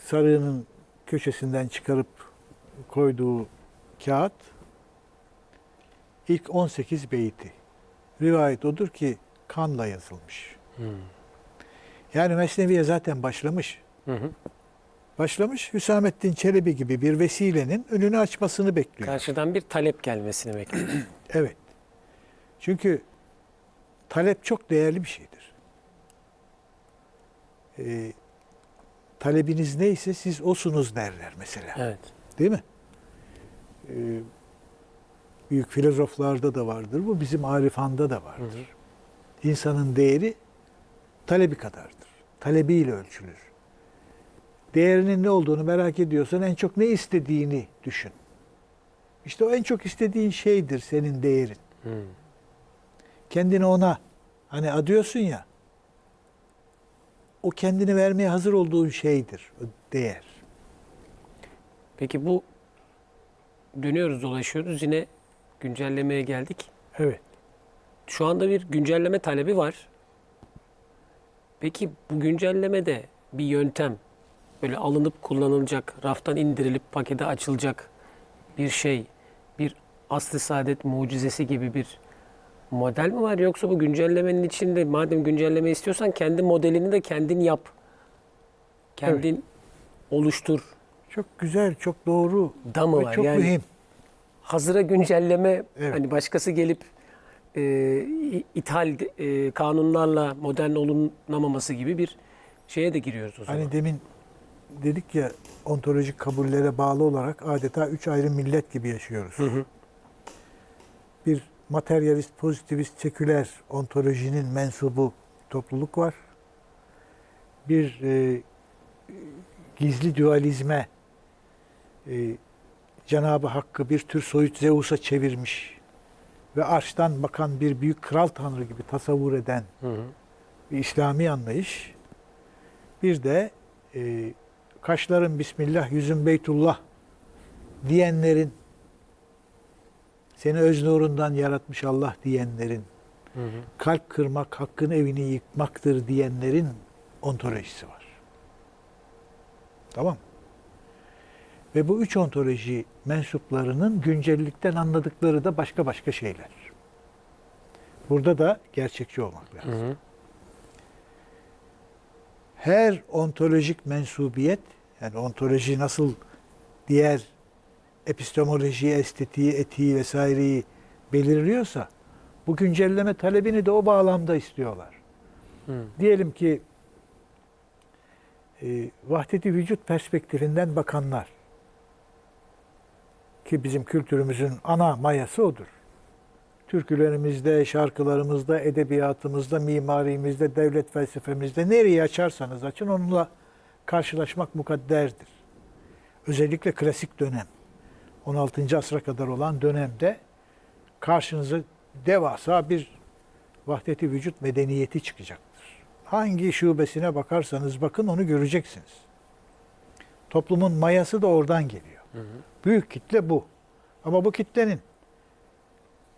sarığının köşesinden çıkarıp koyduğu kağıt ilk 18 beyti. Rivayet odur ki kanla yazılmış. Hı. Yani Mesnevi'ye zaten başlamış. Hı hı. Başlamış Hüsamettin Çelebi gibi bir vesilenin önünü açmasını bekliyor. Karşıdan bir talep gelmesini bekliyor. Evet. Çünkü talep çok değerli bir şeydir. Ee, talebiniz neyse siz osunuz derler mesela. evet. Değil mi? Ee, büyük filozoflarda da vardır. Bu bizim Arifanda da vardır. Hı hı. İnsanın değeri talebi kadardır. Talebiyle ölçülür. Değerinin ne olduğunu merak ediyorsan en çok ne istediğini düşün. İşte o en çok istediğin şeydir senin değerin. Hı. Kendini ona hani adıyorsun ya o kendini vermeye hazır olduğun şeydir o değer. Peki bu dönüyoruz dolaşıyoruz yine güncellemeye geldik. Evet. Şu anda bir güncelleme talebi var. Peki bu güncellemede bir yöntem böyle alınıp kullanılacak, raftan indirilip pakete açılacak bir şey, bir aslı saadet mucizesi gibi bir model mi var yoksa bu güncellemenin içinde madem güncelleme istiyorsan kendi modelini de kendin yap. Kendin oluştur Çok güzel, çok doğru da mı var? çok yani mühim. hazıra güncelleme Evet. hani başkası gelip e, ithal e, kanunlarla modern olunamaması gibi bir şeye de giriyoruz o zaman. Hani demin dedik ya ontolojik kabullere bağlı olarak adeta üç ayrı millet gibi yaşıyoruz. Hı hı. Bir materyalist, pozitivist, seküler ontolojinin mensubu topluluk var. Bir e, gizli dualizme e, Cenab-ı Hakk'ı bir tür soyut Zeus'a çevirmiş ve arştan bakan bir büyük kral tanrı gibi tasavvur eden Hı hı. bir İslami anlayış. Bir de e, kaşların Bismillah, yüzün Beytullah diyenlerin, seni öz nurundan yaratmış Allah diyenlerin, Hı hı. kalp kırmak, hakkın evini yıkmaktır diyenlerin ontolojisi var. Tamam. Ve bu üç ontoloji mensuplarının güncellikten anladıkları da başka başka şeyler. Burada da gerçekçi olmak lazım. Hı hı. her ontolojik mensubiyet, yani ontoloji nasıl diğer epistemolojiyi, estetiği, etiği vesaireyi belirliyorsa, bu güncelleme talebini de o bağlamda istiyorlar. Hı. Diyelim ki e, vahdeti vücut perspektifinden bakanlar ki bizim kültürümüzün ana mayası odur. Türkülerimizde, şarkılarımızda, edebiyatımızda, mimarimizde, devlet felsefemizde nereyi açarsanız açın onunla karşılaşmak mukadderdir. Özellikle klasik dönem, 16. asra kadar olan dönemde karşınıza devasa bir vahdeti vücut medeniyeti çıkacaktır. Hangi şubesine bakarsanız bakın onu göreceksiniz. Toplumun mayası da oradan geliyor. Hı hı. Büyük kitle bu. Ama bu kitlenin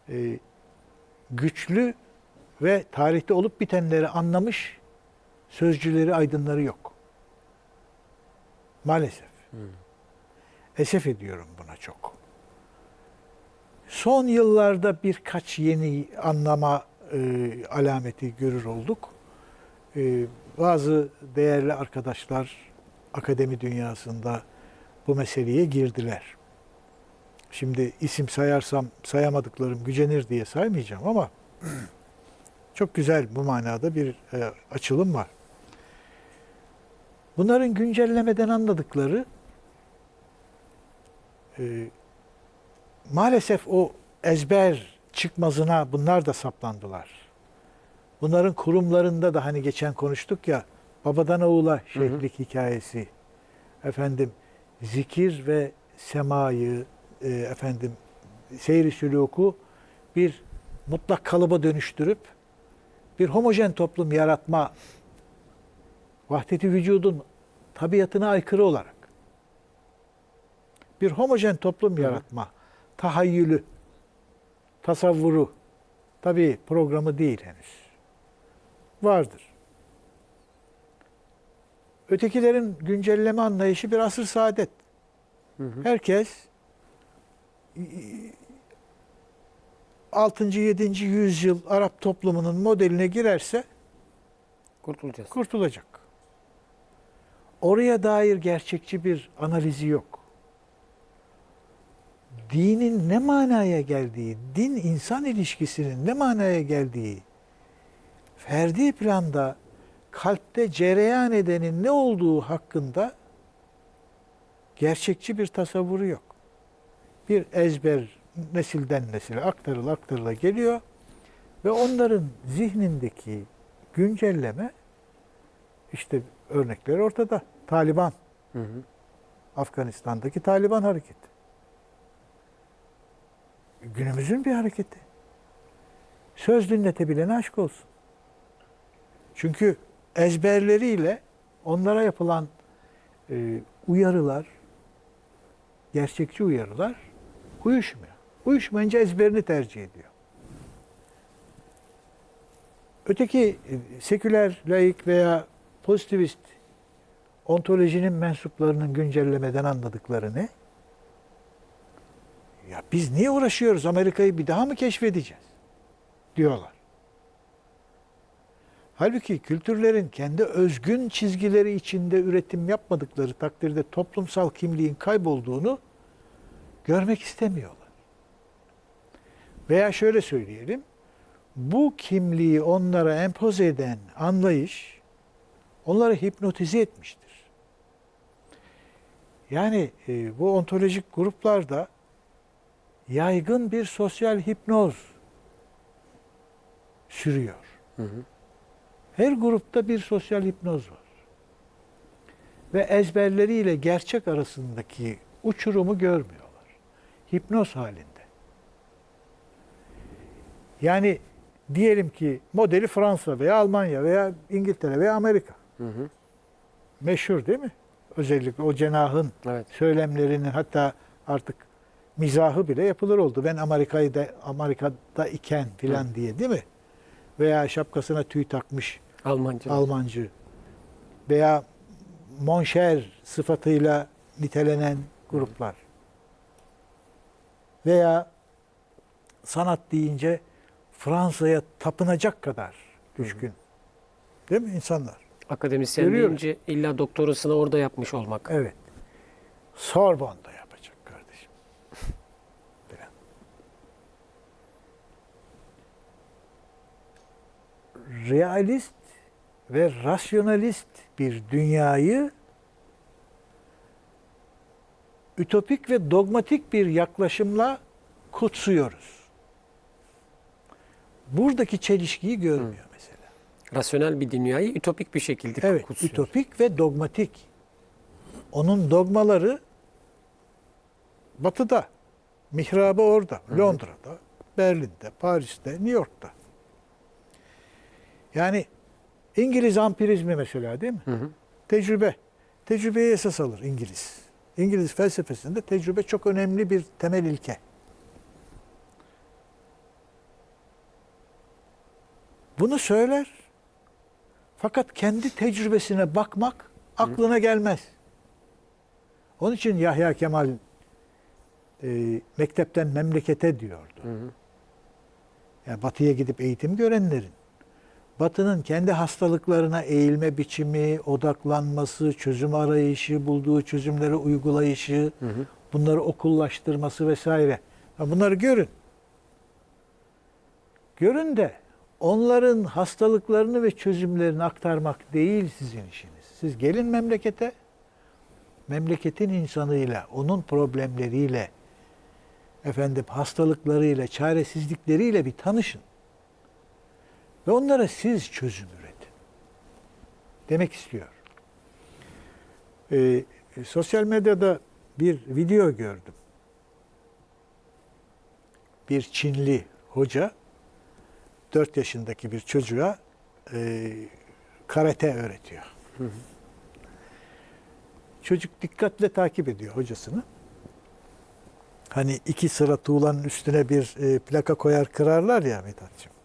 e, güçlü ve tarihte olup bitenleri anlamış sözcüleri, aydınları yok. Maalesef. Esef ediyorum buna çok. Son yıllarda birkaç yeni anlama e, alameti görür olduk. E, bazı değerli arkadaşlar akademi dünyasında bu meseleye girdiler. Şimdi isim sayarsam sayamadıklarım gücenir diye saymayacağım ama çok güzel bu manada bir e, açılım var. Bunların güncellemeden anladıkları e, maalesef o ezber çıkmazına bunlar da saplandılar. Bunların kurumlarında da hani geçen konuştuk ya babadan oğula şeyhlik hikayesi. Efendim zikir ve semayı e, efendim seyri süluku bir mutlak kalıba dönüştürüp bir homojen toplum yaratma vahdeti vücudun tabiatına aykırı olarak bir homojen toplum yaratma tahayyülü, tasavvuru tabii programı değil henüz. Vardır. Ötekilerin güncelleme anlayışı bir asır saadet. Herkes 6. 7. yüzyıl Arap toplumunun modeline girerse Kurtulacağız. kurtulacak. Oraya dair gerçekçi bir analizi yok. Dinin ne manaya geldiği, din insan ilişkisinin ne manaya geldiği, ferdi planda kalpte cereyan edenin ne olduğu hakkında gerçekçi bir tasavvuru yok. Bir ezber nesilden nesile aktarıla aktarıla geliyor ve onların zihnindeki güncelleme işte örnekler ortada. Taliban, Hı hı. Afganistan'daki Taliban hareketi. Günümüzün bir hareketi. Söz dinletebilene aşk olsun. Çünkü ezberleriyle onlara yapılan e, uyarılar, gerçekçi uyarılar uyuşmuyor. Uyuşmayınca ezberini tercih ediyor. Öteki e, seküler, laik veya pozitivist ontolojinin mensuplarının güncellemeden anladıkları ne? Ya biz niye uğraşıyoruz? Amerika'yı bir daha mı keşfedeceğiz? Diyorlar. Halbuki kültürlerin kendi özgün çizgileri içinde üretim yapmadıkları takdirde toplumsal kimliğin kaybolduğunu görmek istemiyorlar. Veya şöyle söyleyelim, bu kimliği onlara empoze eden anlayış onları hipnotize etmiştir. Yani e, bu ontolojik gruplarda yaygın bir sosyal hipnoz sürüyor. Hı hı. Her grupta bir sosyal hipnoz var. Ve ezberleriyle gerçek arasındaki uçurumu görmüyorlar. Hipnoz halinde. Yani diyelim ki modeli Fransa veya Almanya veya İngiltere veya Amerika. Hı hı. Meşhur değil mi? Özellikle o cenahın Evet. söylemlerinin hatta artık mizahı bile yapılır oldu. Ben Amerika'yı da Amerika'da iken filan diye değil mi? Veya şapkasına tüy takmış Almanca. Almancı veya monşer sıfatıyla nitelenen gruplar. Veya sanat deyince Fransa'ya tapınacak kadar düşkün. Değil mi insanlar? Akademisyen Görüyoruz. deyince illa doktorasını orada yapmış olmak. Evet. Sorbonne'da yapacak kardeşim. Falan. Realist ve rasyonalist bir dünyayı ütopik ve dogmatik bir yaklaşımla kutsuyoruz. Buradaki çelişkiyi görmüyor mesela. Rasyonel bir dünyayı ütopik bir şekilde Evet, kutsuyor. ütopik ve dogmatik. Onun dogmaları batıda, mihrabı orada, Londra'da, Berlin'de, Paris'te, New York'ta. Yani İngiliz ampirizmi mesela değil mi? Hı hı. Tecrübe. Tecrübeyi esas alır İngiliz. İngiliz felsefesinde tecrübe çok önemli bir temel ilke. Bunu söyler. Fakat kendi tecrübesine bakmak aklına gelmez. Onun için Yahya Kemal e, mektepten memlekete diyordu. Hı hı. Yani batıya gidip eğitim görenlerin Batı'nın kendi hastalıklarına eğilme biçimi, odaklanması, çözüm arayışı, bulduğu çözümleri uygulayışı, bunları okullaştırması vesaire. Bunları görün. Görün de onların hastalıklarını ve çözümlerini aktarmak değil sizin işiniz. Siz gelin memlekete, memleketin insanıyla, onun problemleriyle, efendim hastalıklarıyla, çaresizlikleriyle bir tanışın. Ve onlara siz çözüm üretin. Demek istiyor. Ee, sosyal medyada bir video gördüm. Bir Çinli hoca 4 yaşındaki bir çocuğa e, karate öğretiyor. Çocuk dikkatle takip ediyor hocasını. Hani iki sıra tuğlanın üstüne bir e, plaka koyar kırarlar ya Mithat'cığım.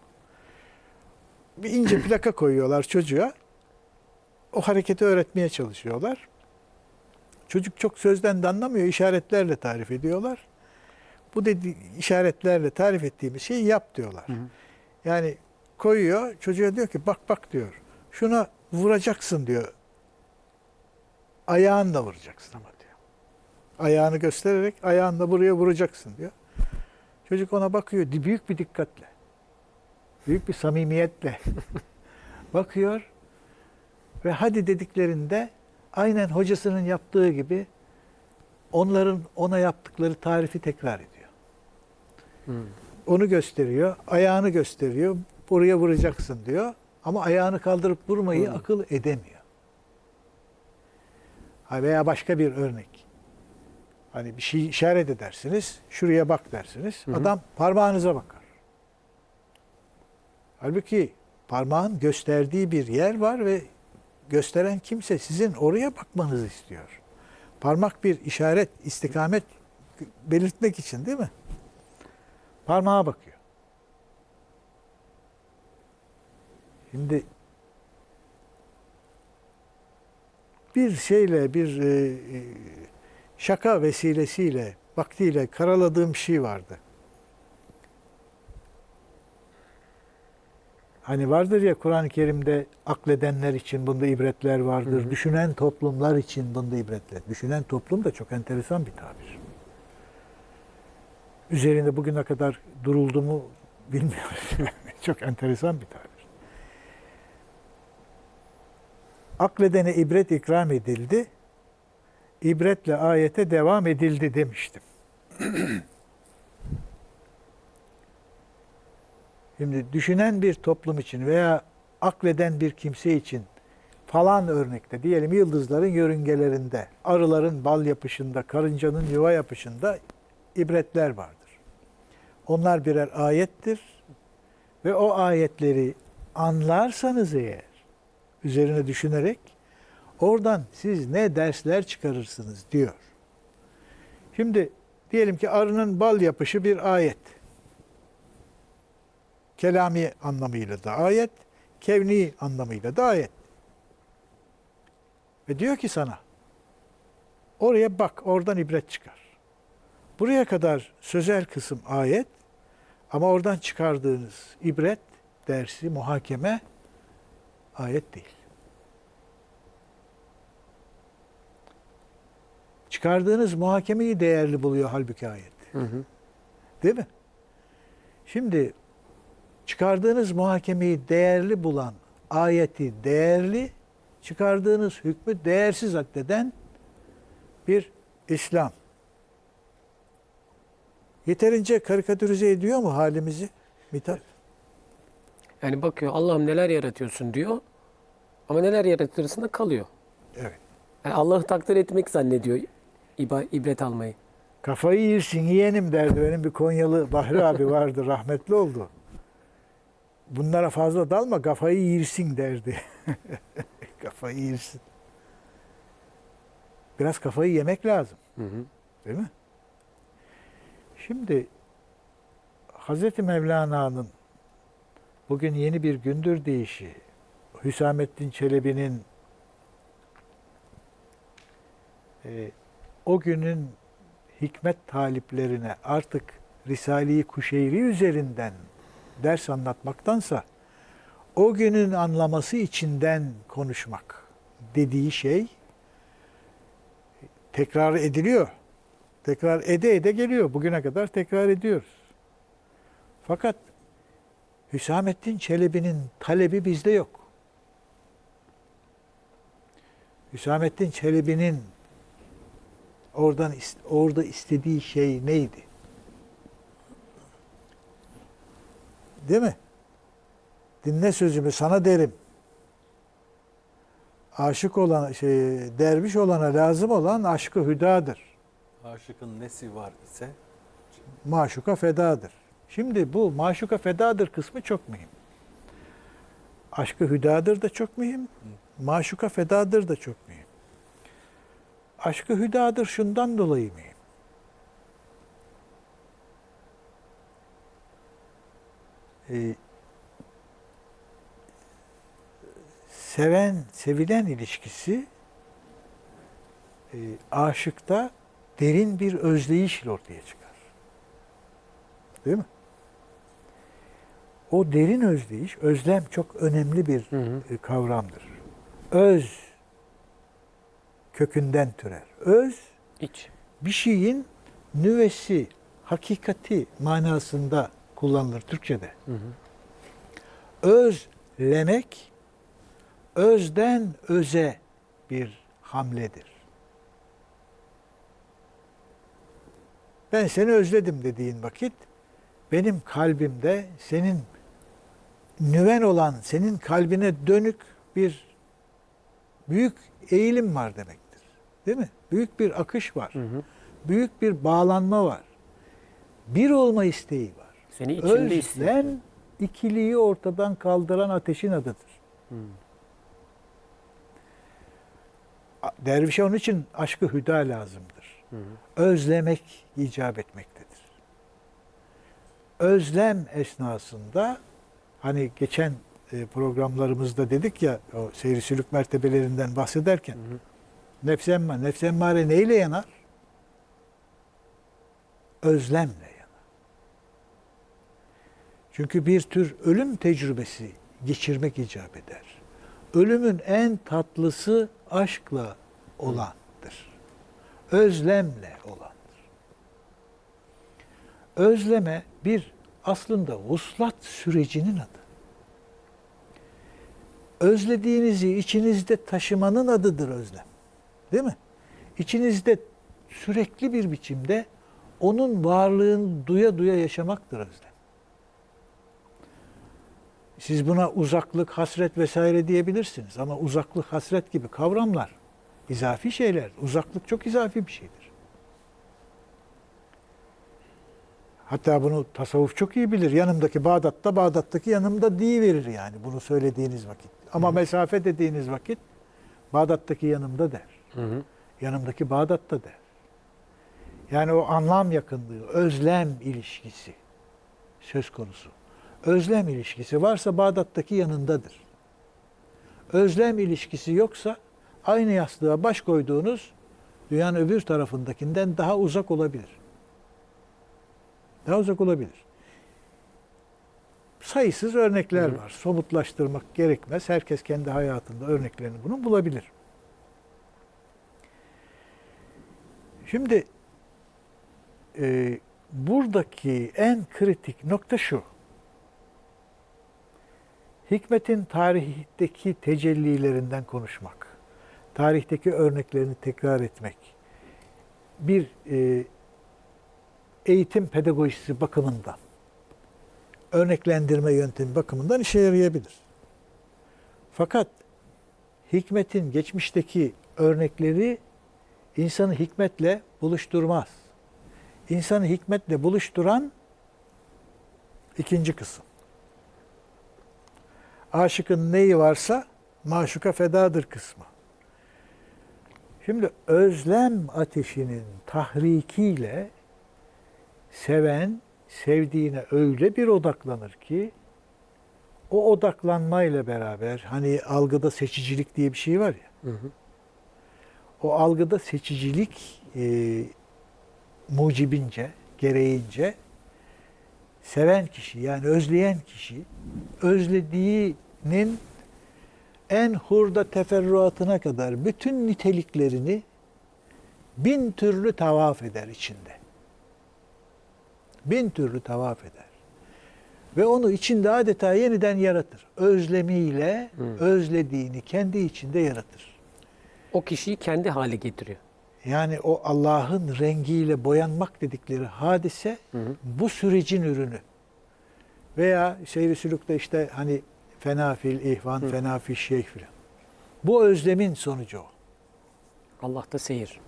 Bir ince plaka koyuyorlar çocuğa. O hareketi öğretmeye çalışıyorlar. Çocuk çok sözden de anlamıyor. işaretlerle tarif ediyorlar. Bu dedi işaretlerle tarif ettiğimiz şeyi yap diyorlar. Yani koyuyor. Çocuğa diyor ki bak bak diyor. Şuna vuracaksın diyor. Ayağınla vuracaksın ama diyor. Ayağını göstererek ayağınla buraya vuracaksın diyor. Çocuk ona bakıyor büyük bir dikkatle. Büyük bir samimiyetle bakıyor ve hadi dediklerinde aynen hocasının yaptığı gibi onların ona yaptıkları tarifi tekrar ediyor. Onu gösteriyor, ayağını gösteriyor, buraya vuracaksın diyor. Ama ayağını kaldırıp vurmayı akıl edemiyor. Ha veya başka bir örnek. Hani bir şey işaret edersiniz, şuraya bak dersiniz. Adam parmağınıza bakar. Halbuki parmağın gösterdiği bir yer var ve gösteren kimse sizin oraya bakmanızı istiyor. Parmak bir işaret, istikamet belirtmek için değil mi? Parmağa bakıyor. Şimdi bir şeyle, bir e, e, şaka vesilesiyle, vaktiyle karaladığım şey vardı. Hani vardır ya Kur'an-ı Kerim'de akledenler için bunda ibretler vardır. Düşünen toplumlar için bunda ibretler. Düşünen toplum da çok enteresan bir tabir. Üzerinde bugüne kadar duruldu mu bilmiyoruz. çok enteresan bir tabir. Akledene ibret ikram edildi. İbretle ayete devam edildi demiştim. Şimdi düşünen bir toplum için veya akleden bir kimse için falan örnekte diyelim yıldızların yörüngelerinde, arıların bal yapışında, karıncanın yuva yapışında ibretler vardır. Onlar birer ayettir ve o ayetleri anlarsanız eğer üzerine düşünerek oradan siz ne dersler çıkarırsınız diyor. Şimdi diyelim ki arının bal yapışı bir ayet. Kelami anlamıyla da ayet, kevni anlamıyla da ayet. Ve diyor ki sana, oraya bak, oradan ibret çıkar. Buraya kadar sözel kısım ayet ama oradan çıkardığınız ibret, dersi, muhakeme ayet değil. Çıkardığınız muhakemeyi değerli buluyor halbuki ayet. Değil mi? Şimdi çıkardığınız muhakemeyi değerli bulan ayeti değerli, çıkardığınız hükmü değersiz addeden bir İslam. Yeterince karikatürize ediyor mu halimizi Mithat? Yani bakıyor Allah'ım neler yaratıyorsun diyor. Ama neler yaratıyorsun da kalıyor. Evet. Yani Allah'ı takdir etmek zannediyor iba- ibret almayı. Kafayı yersin yeğenim derdi. Benim bir Konyalı Bahri abi vardı rahmetli oldu. Bunlara fazla dalma kafayı yersin derdi. kafayı yersin. Biraz kafayı yemek lazım. Değil mi? Şimdi Hazreti Mevlana'nın bugün yeni bir gündür deyişi, Hüsamettin Çelebi'nin e, o günün hikmet taliplerine artık Risale-i Kuşeyri üzerinden ders anlatmaktansa o günün anlaması içinden konuşmak dediği şey tekrar ediliyor. Tekrar ede ede geliyor. Bugüne kadar tekrar ediyoruz. Fakat Hüsamettin Çelebi'nin talebi bizde yok. Hüsamettin Çelebi'nin oradan orada istediği şey neydi? Değil mi? Dinle sözümü sana derim. Aşık olan şey derviş olana lazım olan aşkı hüdadır. Aşıkın nesi var ise Maşuka fedadır. Şimdi bu maşuka fedadır kısmı çok mühim. Aşkı hüdadır da çok mühim. Maşuka fedadır da çok mühim. Aşkı hüdadır şundan dolayı mühim. Ee, seven, sevilen ilişkisi e, aşıkta derin bir özleyişle ortaya çıkar. Değil mi? O derin özleyiş, özlem çok önemli bir Hı hı. e, kavramdır. Öz kökünden türer. Öz İç. bir şeyin nüvesi, hakikati manasında kullanılır Türkçe'de. Hı hı. Özlemek özden öze bir hamledir. Ben seni özledim dediğin vakit benim kalbimde senin nüven olan senin kalbine dönük bir büyük eğilim var demektir. Değil mi? Büyük bir akış var. Hı hı. Büyük bir bağlanma var. Bir olma isteği var. Seni içinde. Özlem ikiliği ortadan kaldıran ateşin adıdır. Hı. A- Dervişe onun için aşkı hüda lazımdır. Hı hı. Özlemek icap etmektedir. Özlem esnasında hani geçen e, programlarımızda dedik ya o seyri sülük mertebelerinden bahsederken Hı hı. nefs emmare, nefs emmare neyle yanar? Özlemle. Çünkü bir tür ölüm tecrübesi geçirmek icap eder. Ölümün en tatlısı aşkla olandır. Özlemle olandır. Özleme bir aslında vuslat sürecinin adı. Özlediğinizi içinizde taşımanın adıdır özlem. Değil mi? İçinizde sürekli bir biçimde onun varlığını duya duya yaşamaktır özlem. Siz buna uzaklık, hasret vesaire diyebilirsiniz ama uzaklık, hasret gibi kavramlar izafi şeyler. Uzaklık çok izafi bir şeydir. Hatta bunu tasavvuf çok iyi bilir. Yanımdaki Bağdat'ta, Bağdat'taki yanımda verir yani bunu söylediğiniz vakit. Ama mesafe dediğiniz vakit Bağdat'taki yanımda der. Hı hı. Yanımdaki Bağdat'ta der. Yani o anlam yakınlığı, özlem ilişkisi söz konusu. Özlem ilişkisi varsa Bağdat'taki yanındadır. Özlem ilişkisi yoksa aynı yastığa baş koyduğunuz dünyanın öbür tarafındakinden daha uzak olabilir. Daha uzak olabilir. Sayısız örnekler Hı var. Somutlaştırmak gerekmez. Herkes kendi hayatında örneklerini bunun bulabilir. Şimdi e, buradaki en kritik nokta şu. Hikmetin tarihteki tecellilerinden konuşmak, tarihteki örneklerini tekrar etmek, bir e, eğitim pedagojisi bakımından, örneklendirme yöntemi bakımından işe yarayabilir. Fakat hikmetin geçmişteki örnekleri insanı hikmetle buluşturmaz. İnsanı hikmetle buluşturan ikinci kısım. Aşıkın neyi varsa maşuka fedadır kısmı. Şimdi özlem ateşinin tahrikiyle seven sevdiğine öyle bir odaklanır ki o odaklanmayla beraber hani algıda seçicilik diye bir şey var ya. Hı hı. O algıda seçicilik e, mucibince, gereğince seven kişi yani özleyen kişi özlediği sevgisinin en hurda teferruatına kadar bütün niteliklerini bin türlü tavaf eder içinde. Bin türlü tavaf eder. Ve onu içinde adeta yeniden yaratır. Özlemiyle özlediğini kendi içinde yaratır. O kişiyi kendi hale getiriyor. Yani o Allah'ın rengiyle boyanmak dedikleri hadise bu sürecin ürünü. Veya seyri sülükte işte hani fenafil ihvan, fenafil şeyh filan. Bu özlemin sonucu o. Allah'ta seyir.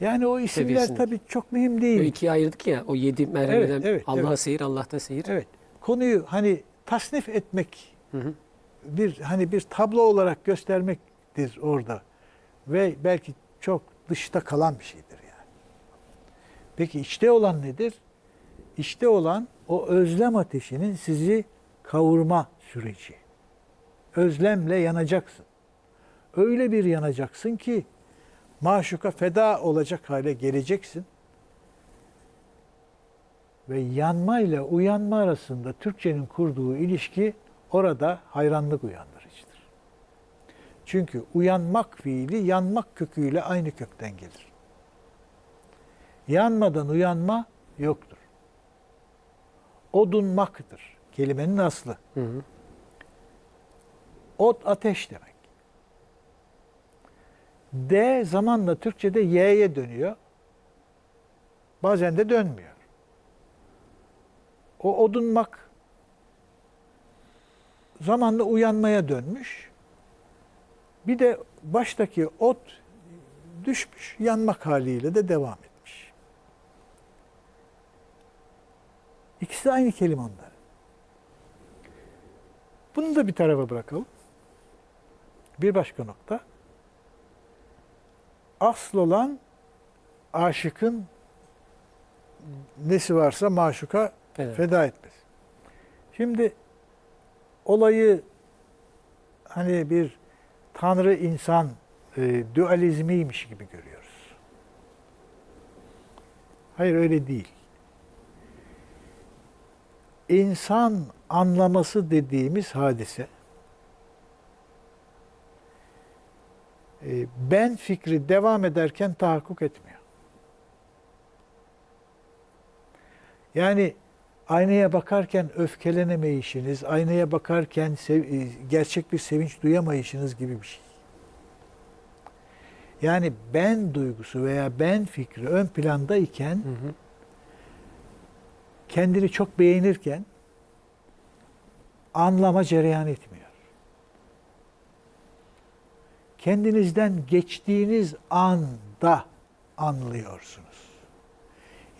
Yani o isimler Seviyesinde. tabii çok mühim O değil. ikiye ayırdık ya o yedi merhaleden Evet, evet, Allah'a evet. seyir, Allah'ta seyir. Evet. Konuyu hani tasnif etmek, Hı hı. bir hani bir tablo olarak göstermektir orada. Ve belki çok dışta kalan bir şeydir yani. Peki içte olan nedir? İçte olan o özlem ateşinin sizi kavurma süreci. Özlemle yanacaksın. Öyle bir yanacaksın ki maşuka feda olacak hale geleceksin. Ve yanma ile uyanma arasında Türkçenin kurduğu ilişki orada hayranlık uyandırıcıdır. Çünkü uyanmak fiili yanmak köküyle aynı kökten gelir. Yanmadan uyanma yoktur. Odunmaktır kelimenin aslı. Hı hı. Ot ateş demek. D zamanla Türkçe'de Y'ye dönüyor. Bazen de dönmüyor. O odunmak zamanla uyanmaya dönmüş. Bir de baştaki ot düşmüş, yanmak haliyle de devam etmiş. İkisi de aynı kelime onlar. Bunu da bir tarafa bırakalım. Bir başka nokta. Asıl olan aşıkın nesi varsa maşuka Evet. feda etmez. Şimdi olayı hani bir tanrı insan e, dualizmiymiş gibi görüyoruz. Hayır öyle değil. İnsan anlaması dediğimiz hadise e, ben fikri devam ederken tahakkuk etmiyor. Yani aynaya bakarken öfkelenemeyişiniz, aynaya bakarken e, gerçek bir sevinç duyamayışınız gibi bir şey. Yani ben duygusu veya ben fikri ön plandayken Hı hı. kendini çok beğenirken anlama cereyan etmiyor. Kendinizden geçtiğiniz anda anlıyorsunuz.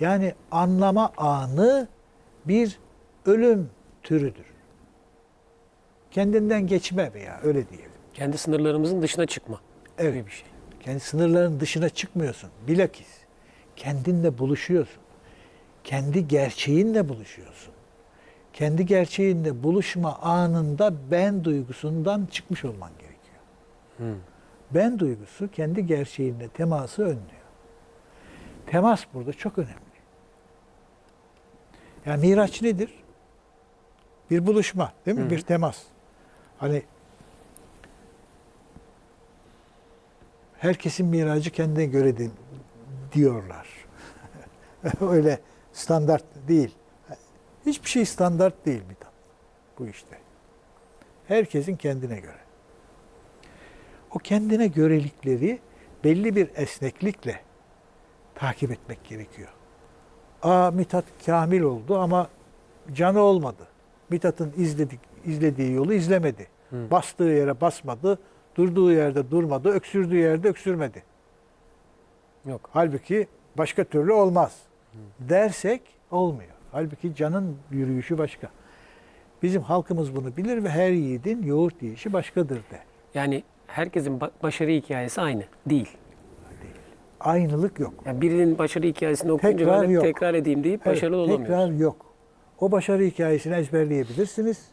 Yani anlama anı bir ölüm türüdür. Kendinden geçme veya öyle diyelim. Kendi sınırlarımızın dışına çıkma Evet. gibi bir şey. Kendi sınırların dışına çıkmıyorsun. Bilakis kendinle buluşuyorsun. Kendi gerçeğinle buluşuyorsun. Kendi gerçeğinle buluşma anında ben duygusundan çıkmış olman gerekiyor. Hı. Ben duygusu kendi gerçeğinle teması önlüyor. Temas burada çok önemli. Yani miraç nedir? Bir buluşma, değil mi? Hı. Bir temas. Hani herkesin miracı kendine göre di- diyorlar. Öyle standart değil. Hiçbir şey standart değil Mithat bu işte. Herkesin kendine göre. O kendine görelikleri belli bir esneklikle takip etmek gerekiyor. Aa Mithat kamil oldu ama canı olmadı. Mithat'ın izledik, izlediği yolu izlemedi. Hı. Bastığı yere basmadı, durduğu yerde durmadı, öksürdüğü yerde öksürmedi. Yok. Halbuki başka türlü olmaz. Dersek olmuyor. Halbuki canın yürüyüşü başka. Bizim halkımız bunu bilir ve her yiğidin yoğurt yiyişi başkadır de. Yani herkesin ba- başarı hikayesi aynı. Değil. Aynılık yok. Yani birinin başarı hikayesini okuyunca Tekrar ben yok. tekrar edeyim deyip Evet, başarılı olamıyoruz. Tekrar yok. O başarı hikayesini ezberleyebilirsiniz.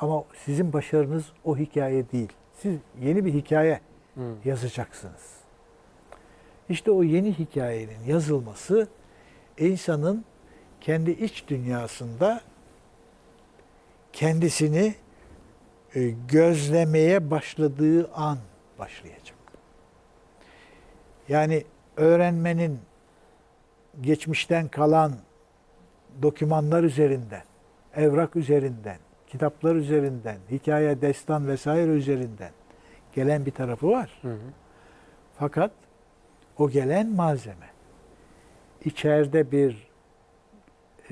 Ama sizin başarınız o hikaye değil. Siz yeni bir hikaye Hı. yazacaksınız. İşte o yeni hikayenin yazılması insanın kendi iç dünyasında kendisini e, gözlemeye başladığı an başlayacak. Yani öğrenmenin geçmişten kalan dokümanlar üzerinden, evrak üzerinden, kitaplar üzerinden, hikaye, destan vesaire üzerinden gelen bir tarafı var. Hı hı. Fakat o gelen malzeme içeride bir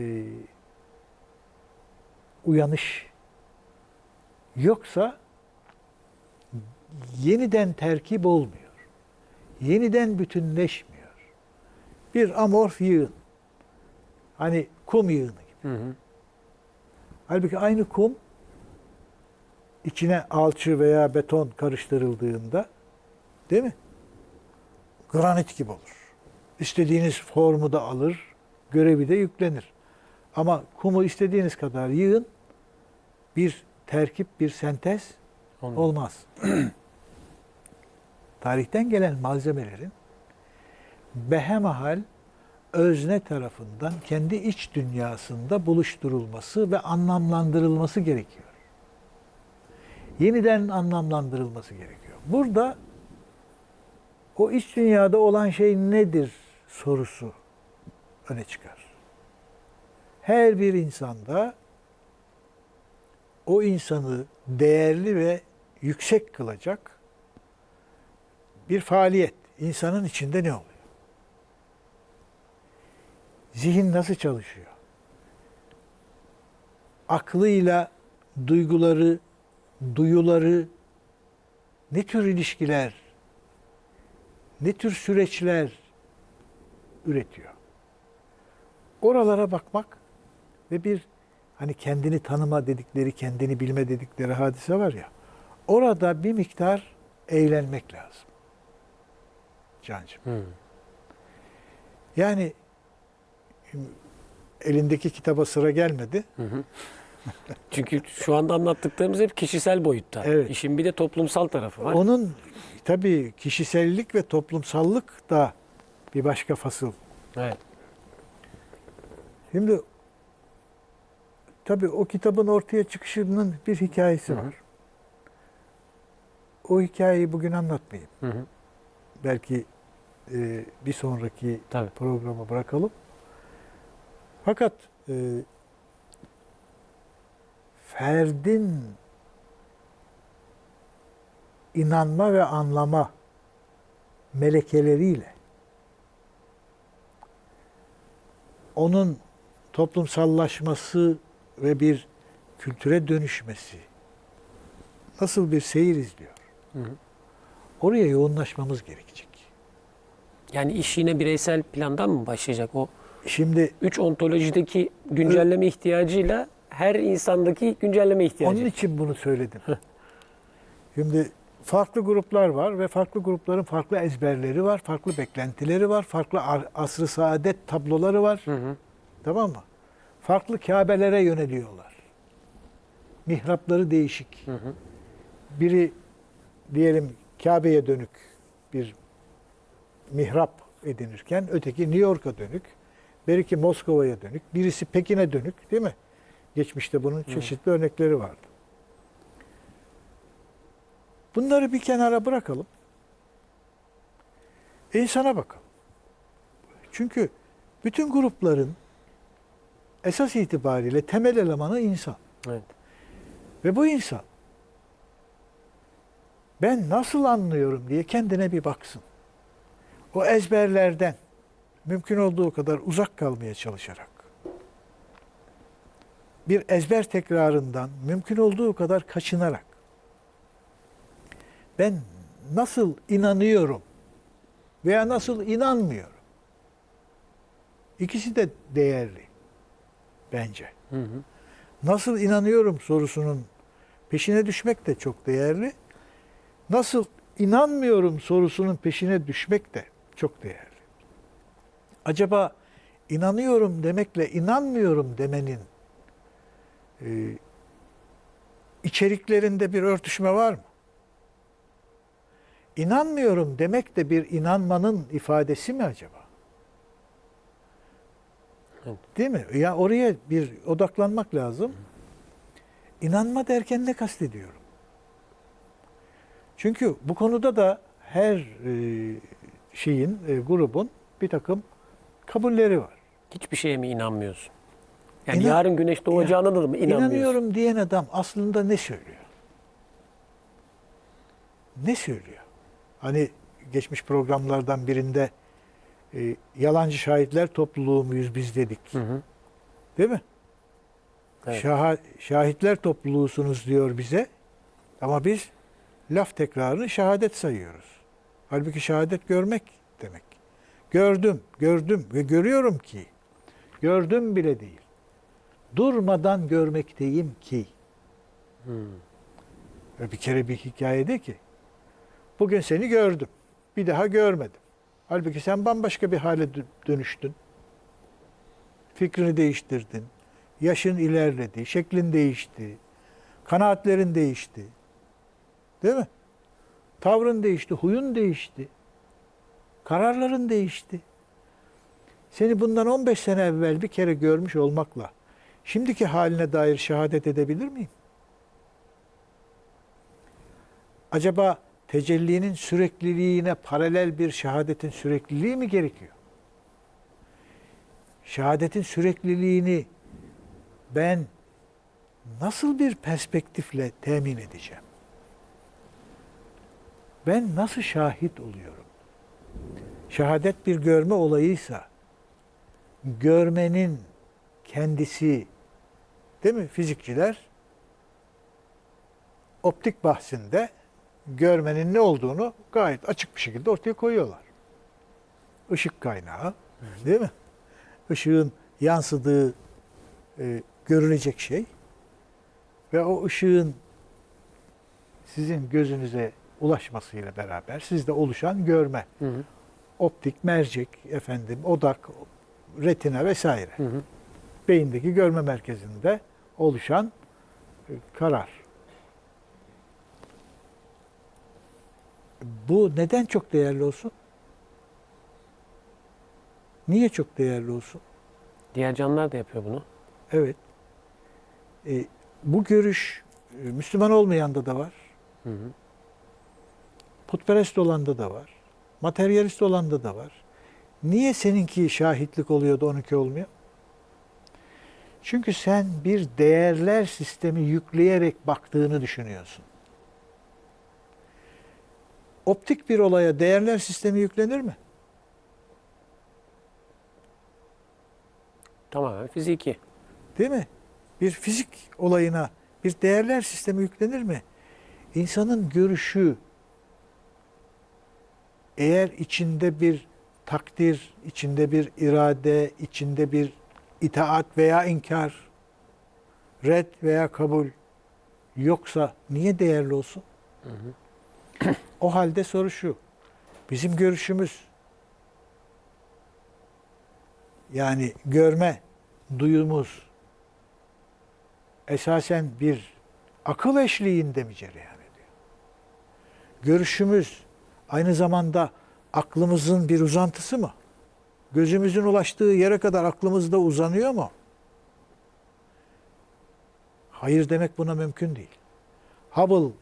e, uyanış yoksa yeniden terkip olmuyor. Yeniden bütünleşmiyor. Bir amorf yığın. Hani kum yığını gibi. Hı hı. Halbuki aynı kum içine alçı veya beton karıştırıldığında değil mi? Granit gibi olur. İstediğiniz formu da alır, görevi de yüklenir. Ama kumu istediğiniz kadar yığın, bir terkip, bir sentez Olmuyor. olmaz. Tarihten gelen malzemelerin behemahal özne tarafından kendi iç dünyasında buluşturulması ve anlamlandırılması gerekiyor. Yeniden anlamlandırılması gerekiyor. Burada o iç dünyada olan şey nedir sorusu öne çıkar. Her bir insanda o insanı değerli ve yüksek kılacak bir faaliyet insanın içinde ne oluyor? Zihin nasıl çalışıyor? Aklıyla duyguları, duyuları ne tür ilişkiler, ne tür süreçler üretiyor? Oralara bakmak ve bir hani kendini tanıma dedikleri, kendini bilme dedikleri hadise var ya. Orada bir miktar eğlenmek lazım. Cancığım. Hı. Yani elindeki kitaba sıra gelmedi. Hı hı. Çünkü şu anda anlattıklarımız hep kişisel boyutta. Evet. İşin bir de toplumsal tarafı var. Onun tabii kişisellik ve toplumsallık da bir başka fasıl. Evet. Şimdi tabii o kitabın ortaya çıkışının bir hikayesi Hı hı. var. O hikayeyi bugün anlatmayayım. Hı hı. Belki e, bir sonraki Tabii. programa bırakalım. Fakat e, ferdin inanma ve anlama melekeleriyle onun toplumsallaşması ve bir kültüre dönüşmesi nasıl bir seyir izliyor? Hı hı. Oraya yoğunlaşmamız gerekecek. Yani iş yine bireysel plandan mı başlayacak? O Şimdi üç ontolojideki güncelleme ihtiyacıyla her insandaki güncelleme ihtiyacı. Onun için bunu söyledim. Şimdi farklı gruplar var ve farklı grupların farklı ezberleri var, farklı beklentileri var, farklı ar- asr-ı saadet tabloları var. Hı hı. Tamam mı? Farklı Kabe'lere yöneliyorlar. Mihrapları değişik. Hı hı. Biri diyelim Kabe'ye dönük bir mihrap edinirken öteki New York'a dönük, belki Moskova'ya dönük, birisi Pekin'e dönük değil mi? Geçmişte bunun çeşitli örnekleri vardı. Bunları bir kenara bırakalım. İnsana bakalım. Çünkü bütün grupların esas itibariyle temel elemanı insan. Evet. Ve bu insan ben nasıl anlıyorum diye kendine bir baksın. O ezberlerden mümkün olduğu kadar uzak kalmaya çalışarak bir ezber tekrarından mümkün olduğu kadar kaçınarak ben nasıl inanıyorum veya nasıl inanmıyorum. İkisi de değerli bence Hı hı. nasıl inanıyorum sorusunun peşine düşmek de çok değerli. Nasıl inanmıyorum sorusunun peşine düşmek de çok değerli. Acaba inanıyorum demekle inanmıyorum demenin e, içeriklerinde bir örtüşme var mı? İnanmıyorum demek de bir inanmanın ifadesi mi acaba? Evet. Değil mi? Ya oraya bir odaklanmak lazım. İnanma derken ne kastediyorum? Çünkü bu konuda da her e, şeyin, e, grubun bir takım kabulleri var. Hiçbir şeye mi inanmıyorsun? Yani İnan- yarın güneş doğacağına da mı inanmıyorsun? İnanıyorum diyen adam aslında ne söylüyor? Ne söylüyor? Hani geçmiş programlardan birinde e, yalancı şahitler topluluğu muyuz biz dedik. Hı hı. Değil mi? Evet. Şaha- şahitler topluluğusunuz diyor bize. Ama biz laf tekrarını şehadet sayıyoruz. Halbuki şehadet görmek demek. Gördüm, gördüm ve görüyorum ki. Gördüm bile değil. Durmadan görmekteyim ki. Ve Bir kere bir hikayede ki. Bugün seni gördüm. Bir daha görmedim. Halbuki sen bambaşka bir hale dö- dönüştün. Fikrini değiştirdin. Yaşın ilerledi, şeklin değişti. Kanaatlerin değişti. Değil mi? Tavrın değişti, huyun değişti. Kararların değişti. Seni bundan 15 sene evvel bir kere görmüş olmakla şimdiki haline dair şehadet edebilir miyim? Acaba tecellinin sürekliliğine paralel bir şehadetin sürekliliği mi gerekiyor? Şehadetin sürekliliğini ben nasıl bir perspektifle temin edeceğim? Ben nasıl şahit oluyorum? Şehadet bir görme olayıysa görmenin kendisi değil mi fizikçiler optik bahsinde görmenin ne olduğunu gayet açık bir şekilde ortaya koyuyorlar. Işık kaynağı değil mi? Işığın yansıdığı e, görülecek şey ve o ışığın sizin gözünüze ulaşmasıyla beraber sizde oluşan görme. Hı hı. Optik, mercek, efendim, odak, retina vesaire. Hı hı. Beyindeki görme merkezinde oluşan e, karar. Bu neden çok değerli olsun? Niye çok değerli olsun? Diğer canlılar da yapıyor bunu. Evet. E, bu görüş e, Müslüman olmayanda da var. Hı hı. Putperest olanda da var. Materyalist olanda da var. Niye seninki şahitlik oluyor da onunki olmuyor? Çünkü sen bir değerler sistemi yükleyerek baktığını düşünüyorsun. Optik bir olaya değerler sistemi yüklenir mi? Tamamen fiziki. Değil mi? Bir fizik olayına bir değerler sistemi yüklenir mi? İnsanın görüşü eğer içinde bir takdir, içinde bir irade, içinde bir itaat veya inkar, red veya kabul yoksa niye değerli olsun? o halde soru şu. Bizim görüşümüz yani görme duyumuz esasen bir akıl eşliğinde mi cereyan ediyor? Görüşümüz aynı zamanda aklımızın bir uzantısı mı? Gözümüzün ulaştığı yere kadar aklımız da uzanıyor mu? Hayır demek buna mümkün değil. Hubble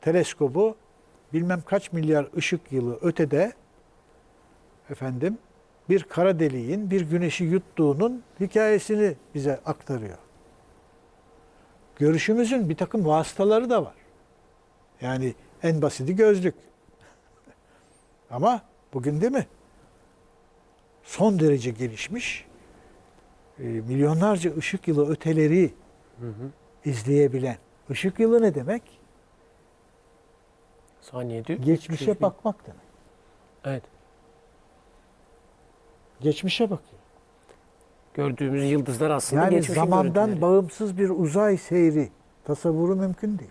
teleskobu bilmem kaç milyar ışık yılı ötede efendim bir kara deliğin bir güneşi yuttuğunun hikayesini bize aktarıyor. Görüşümüzün bir takım vasıtaları da var. Yani en basiti gözlük. Ama bugün değil mi? Son derece gelişmiş, e, milyonlarca ışık yılı öteleri Hı hı. izleyebilen. Işık yılı ne demek? Saniyede. Geçmişe 300 bin. bakmak demek. Evet. Geçmişe bakıyor. Gördüğümüz yıldızlar aslında Yani geçmişin zamandan görüntüleri. bağımsız bir uzay seyri tasavvuru mümkün değil.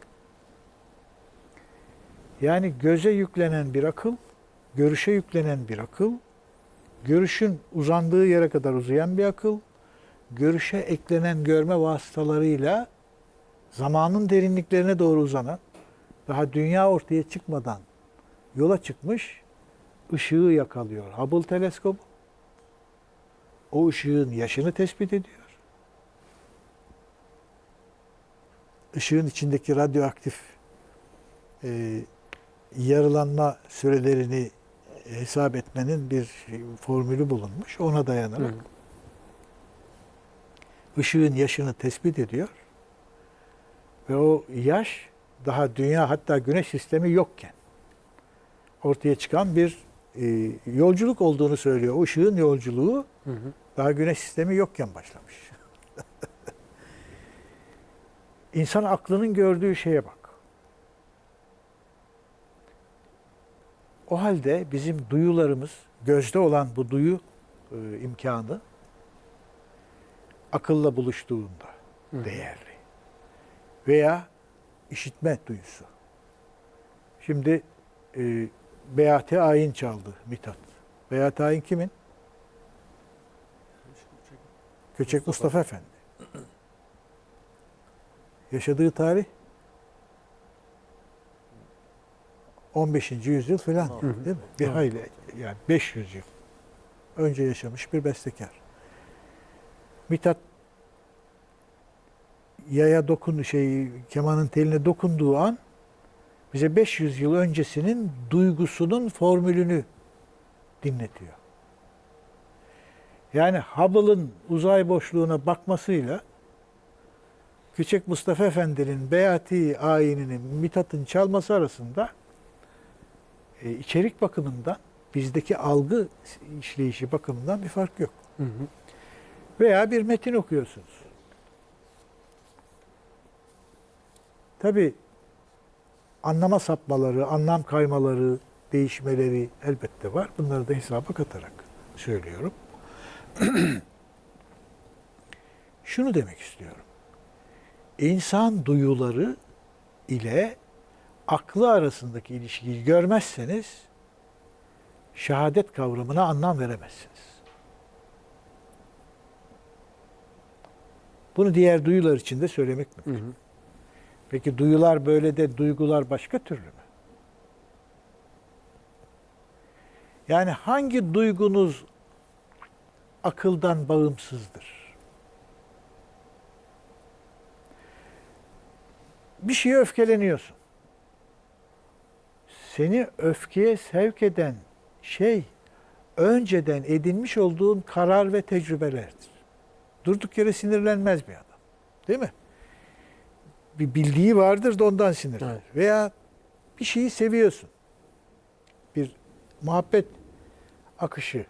Yani göze yüklenen bir akıl, görüşe yüklenen bir akıl, görüşün uzandığı yere kadar uzayan bir akıl, görüşe eklenen görme vasıtalarıyla zamanın derinliklerine doğru uzanan, daha dünya ortaya çıkmadan yola çıkmış ışığı yakalıyor. Hubble teleskobu o ışığın yaşını tespit ediyor. Işığın içindeki radyoaktif e, yarılanma sürelerini hesap etmenin bir formülü bulunmuş. Ona dayanarak Hı. ışığın yaşını tespit ediyor. Ve o yaş daha dünya hatta güneş sistemi yokken ortaya çıkan bir e, yolculuk olduğunu söylüyor. O ışığın yolculuğu Hı hı. daha güneş sistemi yokken başlamış. İnsan aklının gördüğü şeye bak. O halde bizim duyularımız, gözde olan bu duyu e, imkanı akılla buluştuğunda Hı. değerli. Veya işitme duyusu. Şimdi e, Beyati Ayin çaldı Mithat. Beyati Ayin kimin? Köçek Mustafa, Efendi. Yaşadığı tarih 15. yüzyıl falan değil mi? Bir hayli yani 500 yıl önce yaşamış bir bestekar. Mithat yaya dokun şey kemanın teline dokunduğu an bize 500 yıl öncesinin duygusunun formülünü dinletiyor. Yani Hubble'ın uzay boşluğuna bakmasıyla Küçük Mustafa Efendi'nin Beyati ayininin Mithat'ın çalması arasında e, içerik bakımından bizdeki algı işleyişi bakımından bir fark yok. Hı hı. Veya bir metin okuyorsunuz. Tabi anlama sapmaları, anlam kaymaları, değişmeleri elbette var. Bunları da hesaba katarak söylüyorum. Şunu demek istiyorum. İnsan duyuları ile aklı arasındaki ilişkiyi görmezseniz şehadet kavramına anlam veremezsiniz. Bunu diğer duyular için de söylemek Hı mümkün. hı. Peki duyular böyle de duygular başka türlü mü? Yani hangi duygunuz akıldan bağımsızdır? Bir şeye öfkeleniyorsun. Seni öfkeye sevk eden şey önceden edinmiş olduğun karar ve tecrübelerdir. Durduk yere sinirlenmez bir adam. Değil mi? Bir bildiği vardır da ondan sinirlenir. Evet. Veya bir şeyi seviyorsun. Bir muhabbet akışı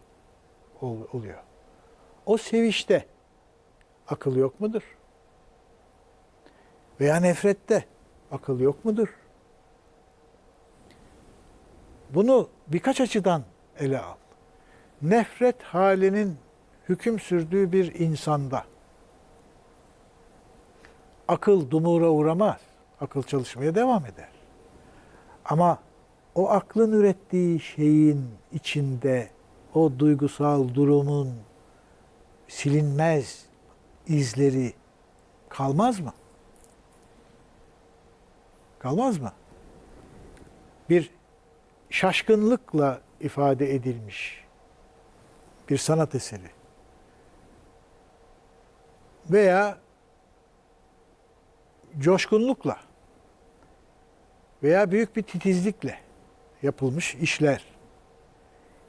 ol- oluyor. O sevişte akıl yok mudur? Veya nefrette akıl yok mudur? Bunu birkaç açıdan ele al. Nefret halinin hüküm sürdüğü bir insanda akıl dumura uğramaz. Akıl çalışmaya devam eder. Ama o aklın ürettiği şeyin içinde o duygusal durumun silinmez izleri kalmaz mı? Kalmaz mı? Bir şaşkınlıkla ifade edilmiş bir sanat eseri veya coşkunlukla veya büyük bir titizlikle yapılmış işler.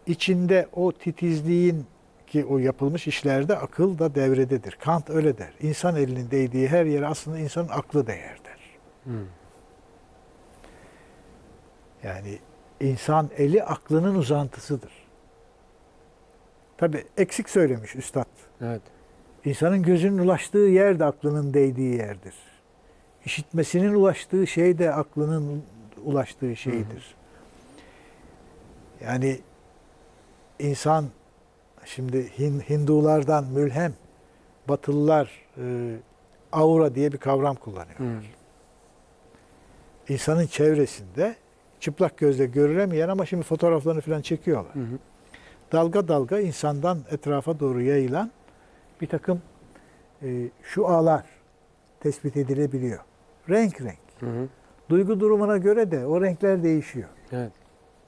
İçinde o titizliğin ki o yapılmış işlerde akıl da devrededir. Kant öyle der. İnsan elinin değdiği her yere aslında insanın aklı değer der. Hı. Yani insan eli aklının uzantısıdır. Tabi eksik söylemiş üstad. Evet. İnsanın gözünün ulaştığı yer de aklının değdiği yerdir. İşitmesinin ulaştığı şey de aklının ulaştığı şeydir. Yani insan şimdi Hin- Hindulardan mülhem Batılılar e, aura diye bir kavram kullanıyor. Hı. İnsanın çevresinde çıplak gözle görülemeyen ama şimdi fotoğraflarını falan çekiyorlar. Hı hı. dalga dalga insandan etrafa doğru yayılan bir takım e, şu ağlar tespit edilebiliyor. Renk renk. Hı hı. Duygu durumuna göre de o renkler değişiyor. Evet.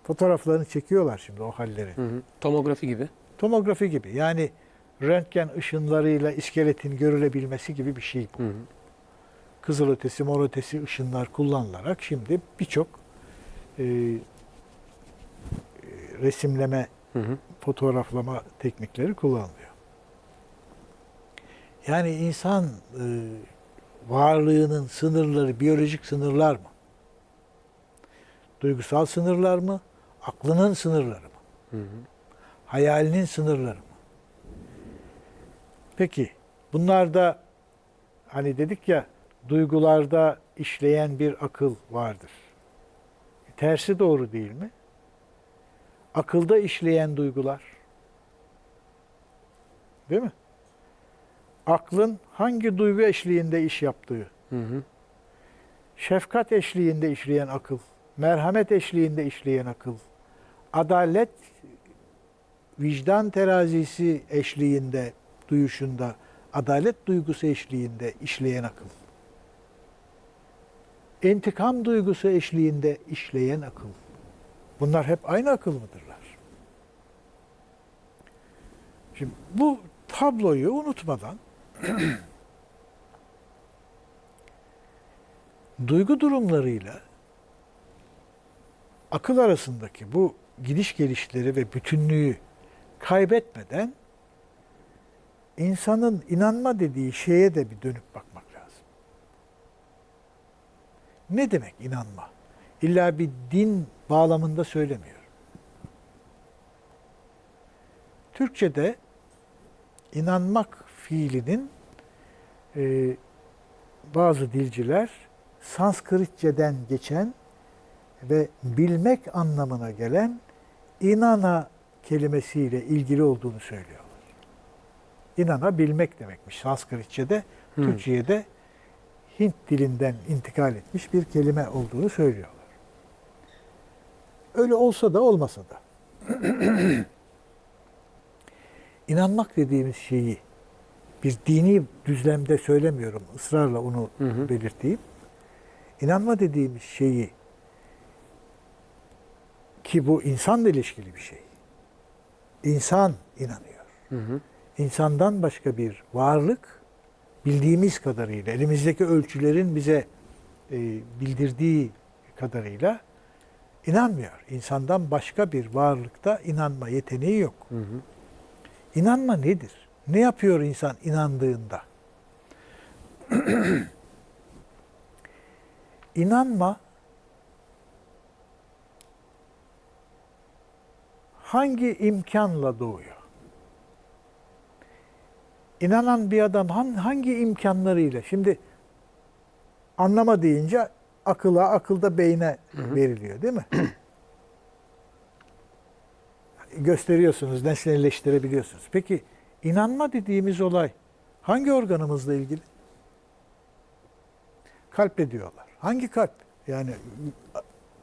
Fotoğraflarını çekiyorlar şimdi o halleri. Hı hı. Tomografi gibi. Tomografi gibi yani röntgen ışınlarıyla iskeletin görülebilmesi gibi bir şey bu. Hı hı. Kızılötesi, morötesi ışınlar kullanılarak şimdi birçok e, e, resimleme, Hı hı. fotoğraflama teknikleri kullanılıyor. Yani insan e, varlığının sınırları biyolojik sınırlar mı? Duygusal sınırlar mı? Aklının sınırları mı? Hı hı. Hayalinin sınırları mı? Peki bunlarda hani dedik ya duygularda işleyen bir akıl vardır. Tersi doğru değil mi? Akılda işleyen duygular. Değil mi? Aklın hangi duygu eşliğinde iş yaptığı, Hı hı. şefkat eşliğinde işleyen akıl, merhamet eşliğinde işleyen akıl, adalet, vicdan terazisi eşliğinde, duyuşunda, adalet duygusu eşliğinde işleyen akıl. İntikam duygusu eşliğinde işleyen akıl. Bunlar hep aynı akıl mıdırlar? Şimdi bu tabloyu unutmadan duygu durumlarıyla akıl arasındaki bu gidiş gelişleri ve bütünlüğü kaybetmeden insanın inanma dediği şeye de bir dönüp bakmak lazım. Ne demek inanma? İlla bir din bağlamında söylemiyorum. Türkçe'de inanmak fiilinin e, bazı dilciler Sanskritçeden geçen ve bilmek anlamına gelen inana kelimesiyle ilgili olduğunu söylüyorlar. İnana bilmek demekmiş Sanskritçe'de, Hı. Türkçe'ye de Hint dilinden intikal etmiş bir kelime olduğunu söylüyorlar. Öyle olsa da olmasa da. İnanmak dediğimiz şeyi bir dini düzlemde söylemiyorum. ısrarla onu Hı hı. belirteyim. İnanma dediğimiz şeyi ki bu insanla ilişkili bir şey. İnsan inanıyor. Hı hı. İnsandan başka bir varlık bildiğimiz kadarıyla, elimizdeki ölçülerin bize e, bildirdiği kadarıyla inanmıyor. İnsandan başka bir varlıkta inanma yeteneği yok. Hı hı. İnanma nedir? Ne yapıyor insan inandığında? İnanma hangi imkanla doğuyor? İnanan bir adam han- hangi imkanlarıyla? Şimdi anlama deyince akıla, akılda beyne veriliyor değil mi? Gösteriyorsunuz, nesnelleştirebiliyorsunuz. Peki inanma dediğimiz olay hangi organımızla ilgili? Kalple diyorlar. Hangi kalp? Yani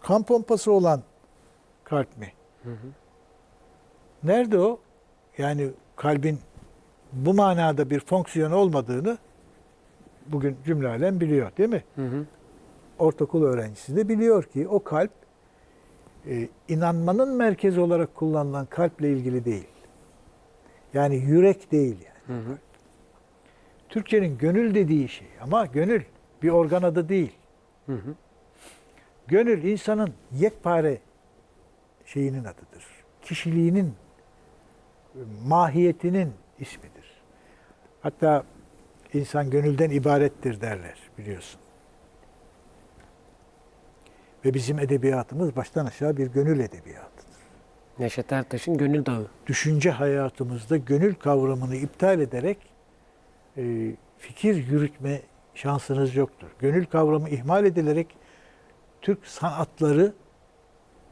kan pompası olan kalp mi? Nerede o? Yani kalbin bu manada bir fonksiyon olmadığını bugün cümle alem biliyor değil mi? Hı hı. Ortaokul öğrencisi de biliyor ki o kalp e, inanmanın merkezi olarak kullanılan kalple ilgili değil. Yani yürek değil yani. Hı hı. Türkçenin gönül dediği şey ama gönül bir organ adı değil. Hı hı. Gönül insanın yekpare şeyinin adıdır. Kişiliğinin, mahiyetinin ismidir. Hatta insan gönülden ibarettir derler biliyorsun. Ve bizim edebiyatımız baştan aşağı bir gönül edebiyatıdır. Neşet Ertaş'ın Gönül Dağı. Düşünce hayatımızda gönül kavramını iptal ederek e, fikir yürütme şansınız yoktur. Gönül kavramı ihmal edilerek Türk sanatları,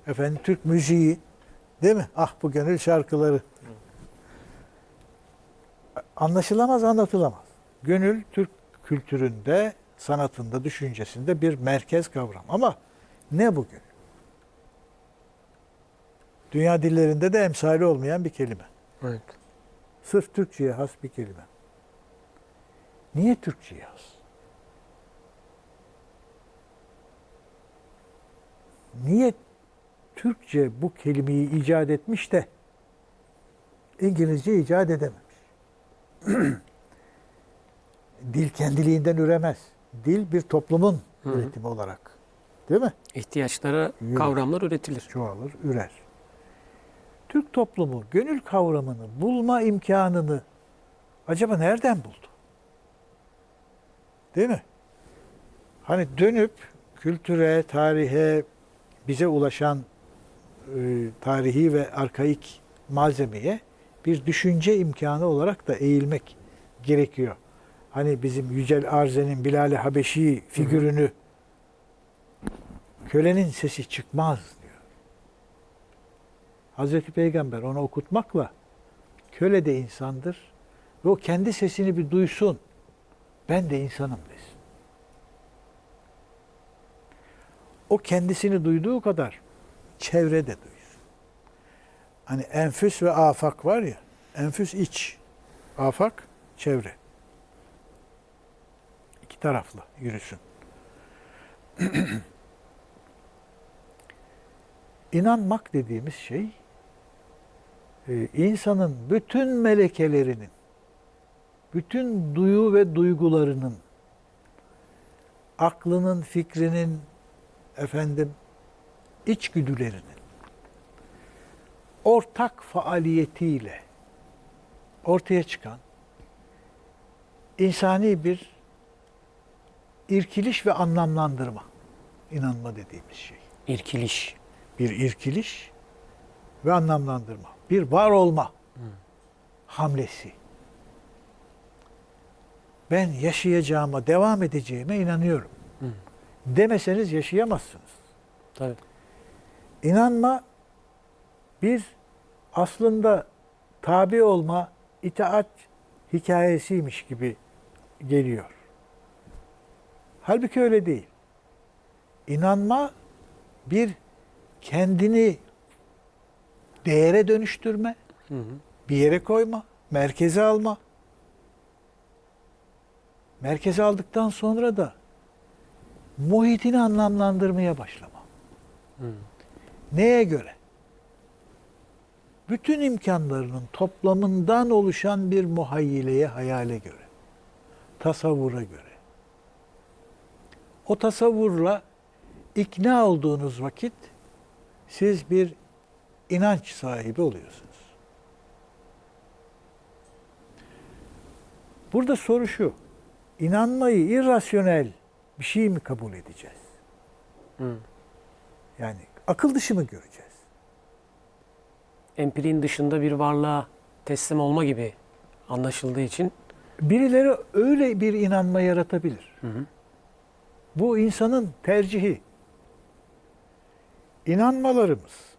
efendim Türk müziği, değil mi? Ah bu gönül şarkıları. Anlaşılamaz, anlatılamaz. Gönül Türk kültüründe, sanatında, düşüncesinde bir merkez kavram. Ama ne bu gönül? Dünya dillerinde de emsali olmayan bir kelime. Evet. Sırf Türkçe'ye has bir kelime. Niye Türkçe'ye has? Niye Türkçe bu kelimeyi icat etmiş de İngilizce icat edememiş? Dil kendiliğinden üremez. Dil bir toplumun Hı hı. üretimi olarak Değil mi? İhtiyaçlara kavramlar üretilir. çoğalır, ürer. Türk toplumu gönül kavramını bulma imkanını acaba nereden buldu? Değil mi? Hani dönüp kültüre, tarihe, bize ulaşan e, tarihi ve arkaik malzemeye bir düşünce imkanı olarak da eğilmek gerekiyor. Hani bizim Yücel Arzen'in Bilal-i Habeşi figürünü kölenin sesi çıkmaz. Hazreti Peygamber onu okutmakla köle de insandır ve o kendi sesini bir duysun. Ben de insanım desin. O kendisini duyduğu kadar çevre de duysun. Hani enfüs ve afak var ya, enfüs iç, afak çevre. İki taraflı yürüsün. İnanmak dediğimiz şey insanın bütün melekelerinin, bütün duyu ve duygularının, aklının, fikrinin, efendim, içgüdülerinin ortak faaliyetiyle ortaya çıkan insani bir irkiliş ve anlamlandırma inanma dediğimiz şey İrkiliş. bir irkiliş ve anlamlandırma. Bir var olma hamlesi. Ben yaşayacağıma, devam edeceğime inanıyorum. Demeseniz yaşayamazsınız. Tabii. İnanma bir aslında tabi olma, itaat hikayesiymiş gibi geliyor. Halbuki öyle değil. İnanma bir kendini değere dönüştürme, Hı hı. bir yere koyma, merkeze alma. Merkeze aldıktan sonra da muhitini anlamlandırmaya başlama. Hı. Neye göre? Bütün imkanlarının toplamından oluşan bir muhayyileye, hayale göre. Tasavvura göre. O tasavvurla ikna olduğunuz vakit siz bir inanç sahibi oluyorsunuz. Burada soru şu. İnanmayı irrasyonel bir şey mi kabul edeceğiz? Hı. Yani akıl dışı mı göreceğiz? Empiriğin dışında bir varlığa teslim olma gibi anlaşıldığı için Birileri öyle bir inanma yaratabilir. Hı hı. Bu insanın tercihi. İnanmalarımız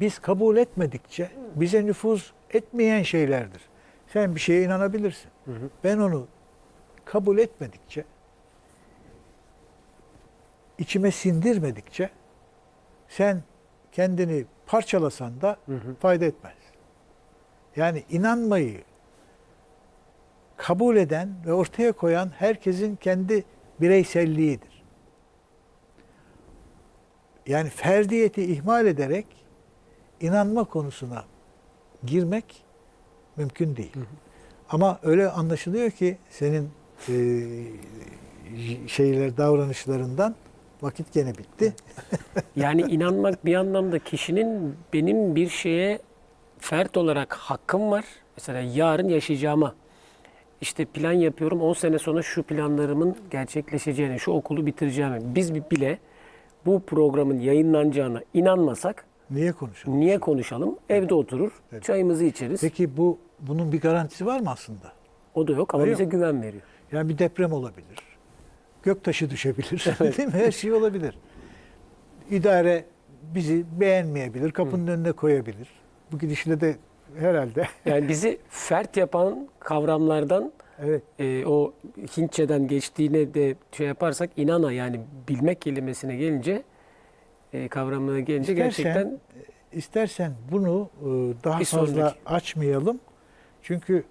biz kabul etmedikçe bize nüfuz etmeyen şeylerdir. Sen bir şeye inanabilirsin. Hı hı. Ben onu kabul etmedikçe içime sindirmedikçe sen kendini parçalasan da Hı hı. fayda etmez. Yani inanmayı kabul eden ve ortaya koyan herkesin kendi bireyselliğidir. Yani ferdiyeti ihmal ederek inanma konusuna girmek mümkün değil. Ama öyle anlaşılıyor ki senin e, şeyler davranışlarından vakit gene bitti. Yani inanmak bir anlamda kişinin benim bir şeye fert olarak hakkım var. Mesela yarın yaşayacağıma işte plan yapıyorum 10 sene sonra şu planlarımın gerçekleşeceğine, şu okulu bitireceğime. Biz bile bu programın yayınlanacağına inanmasak Niye konuşalım? niye konuşalım? Evde oturur, Evet. çayımızı içeriz. Peki bu bunun bir garantisi var mı aslında? O da yok ama Yok. bize güven veriyor. Yani bir deprem olabilir. Göktaşı düşebilir. Değil mi? Her şey olabilir. İdare bizi beğenmeyebilir. Kapının önüne koyabilir. Bu gidişle de herhalde Yani bizi fert yapan kavramlardan evet e, o Hintçeden geçtiğine de şey yaparsak inana yani bilmek kelimesine gelince e, kavramına gelince İstersen- gerçekten istersen bunu e, daha fazla sonraki. açmayalım. Çünkü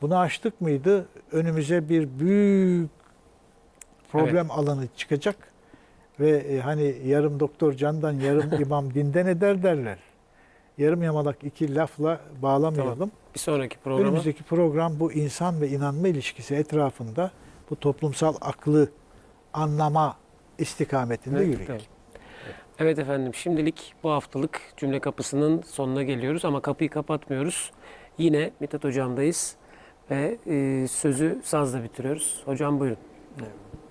bunu açtık mıydı önümüze bir büyük problem alanı çıkacak ve e, hani yarım doktor candan yarım imam dinden eder derler. Yarım yamalak iki lafla bağlamayalım. bir sonraki programa Önümüzdeki program bu insan ve inanma ilişkisi etrafında bu toplumsal aklı anlama istikametinde Evet, yürüyün. evet. Evet efendim şimdilik bu haftalık cümle kapısının sonuna geliyoruz ama kapıyı kapatmıyoruz. Yine Mithat hocamdayız ve e, sözü sazla bitiriyoruz. Hocam buyurun. Evet.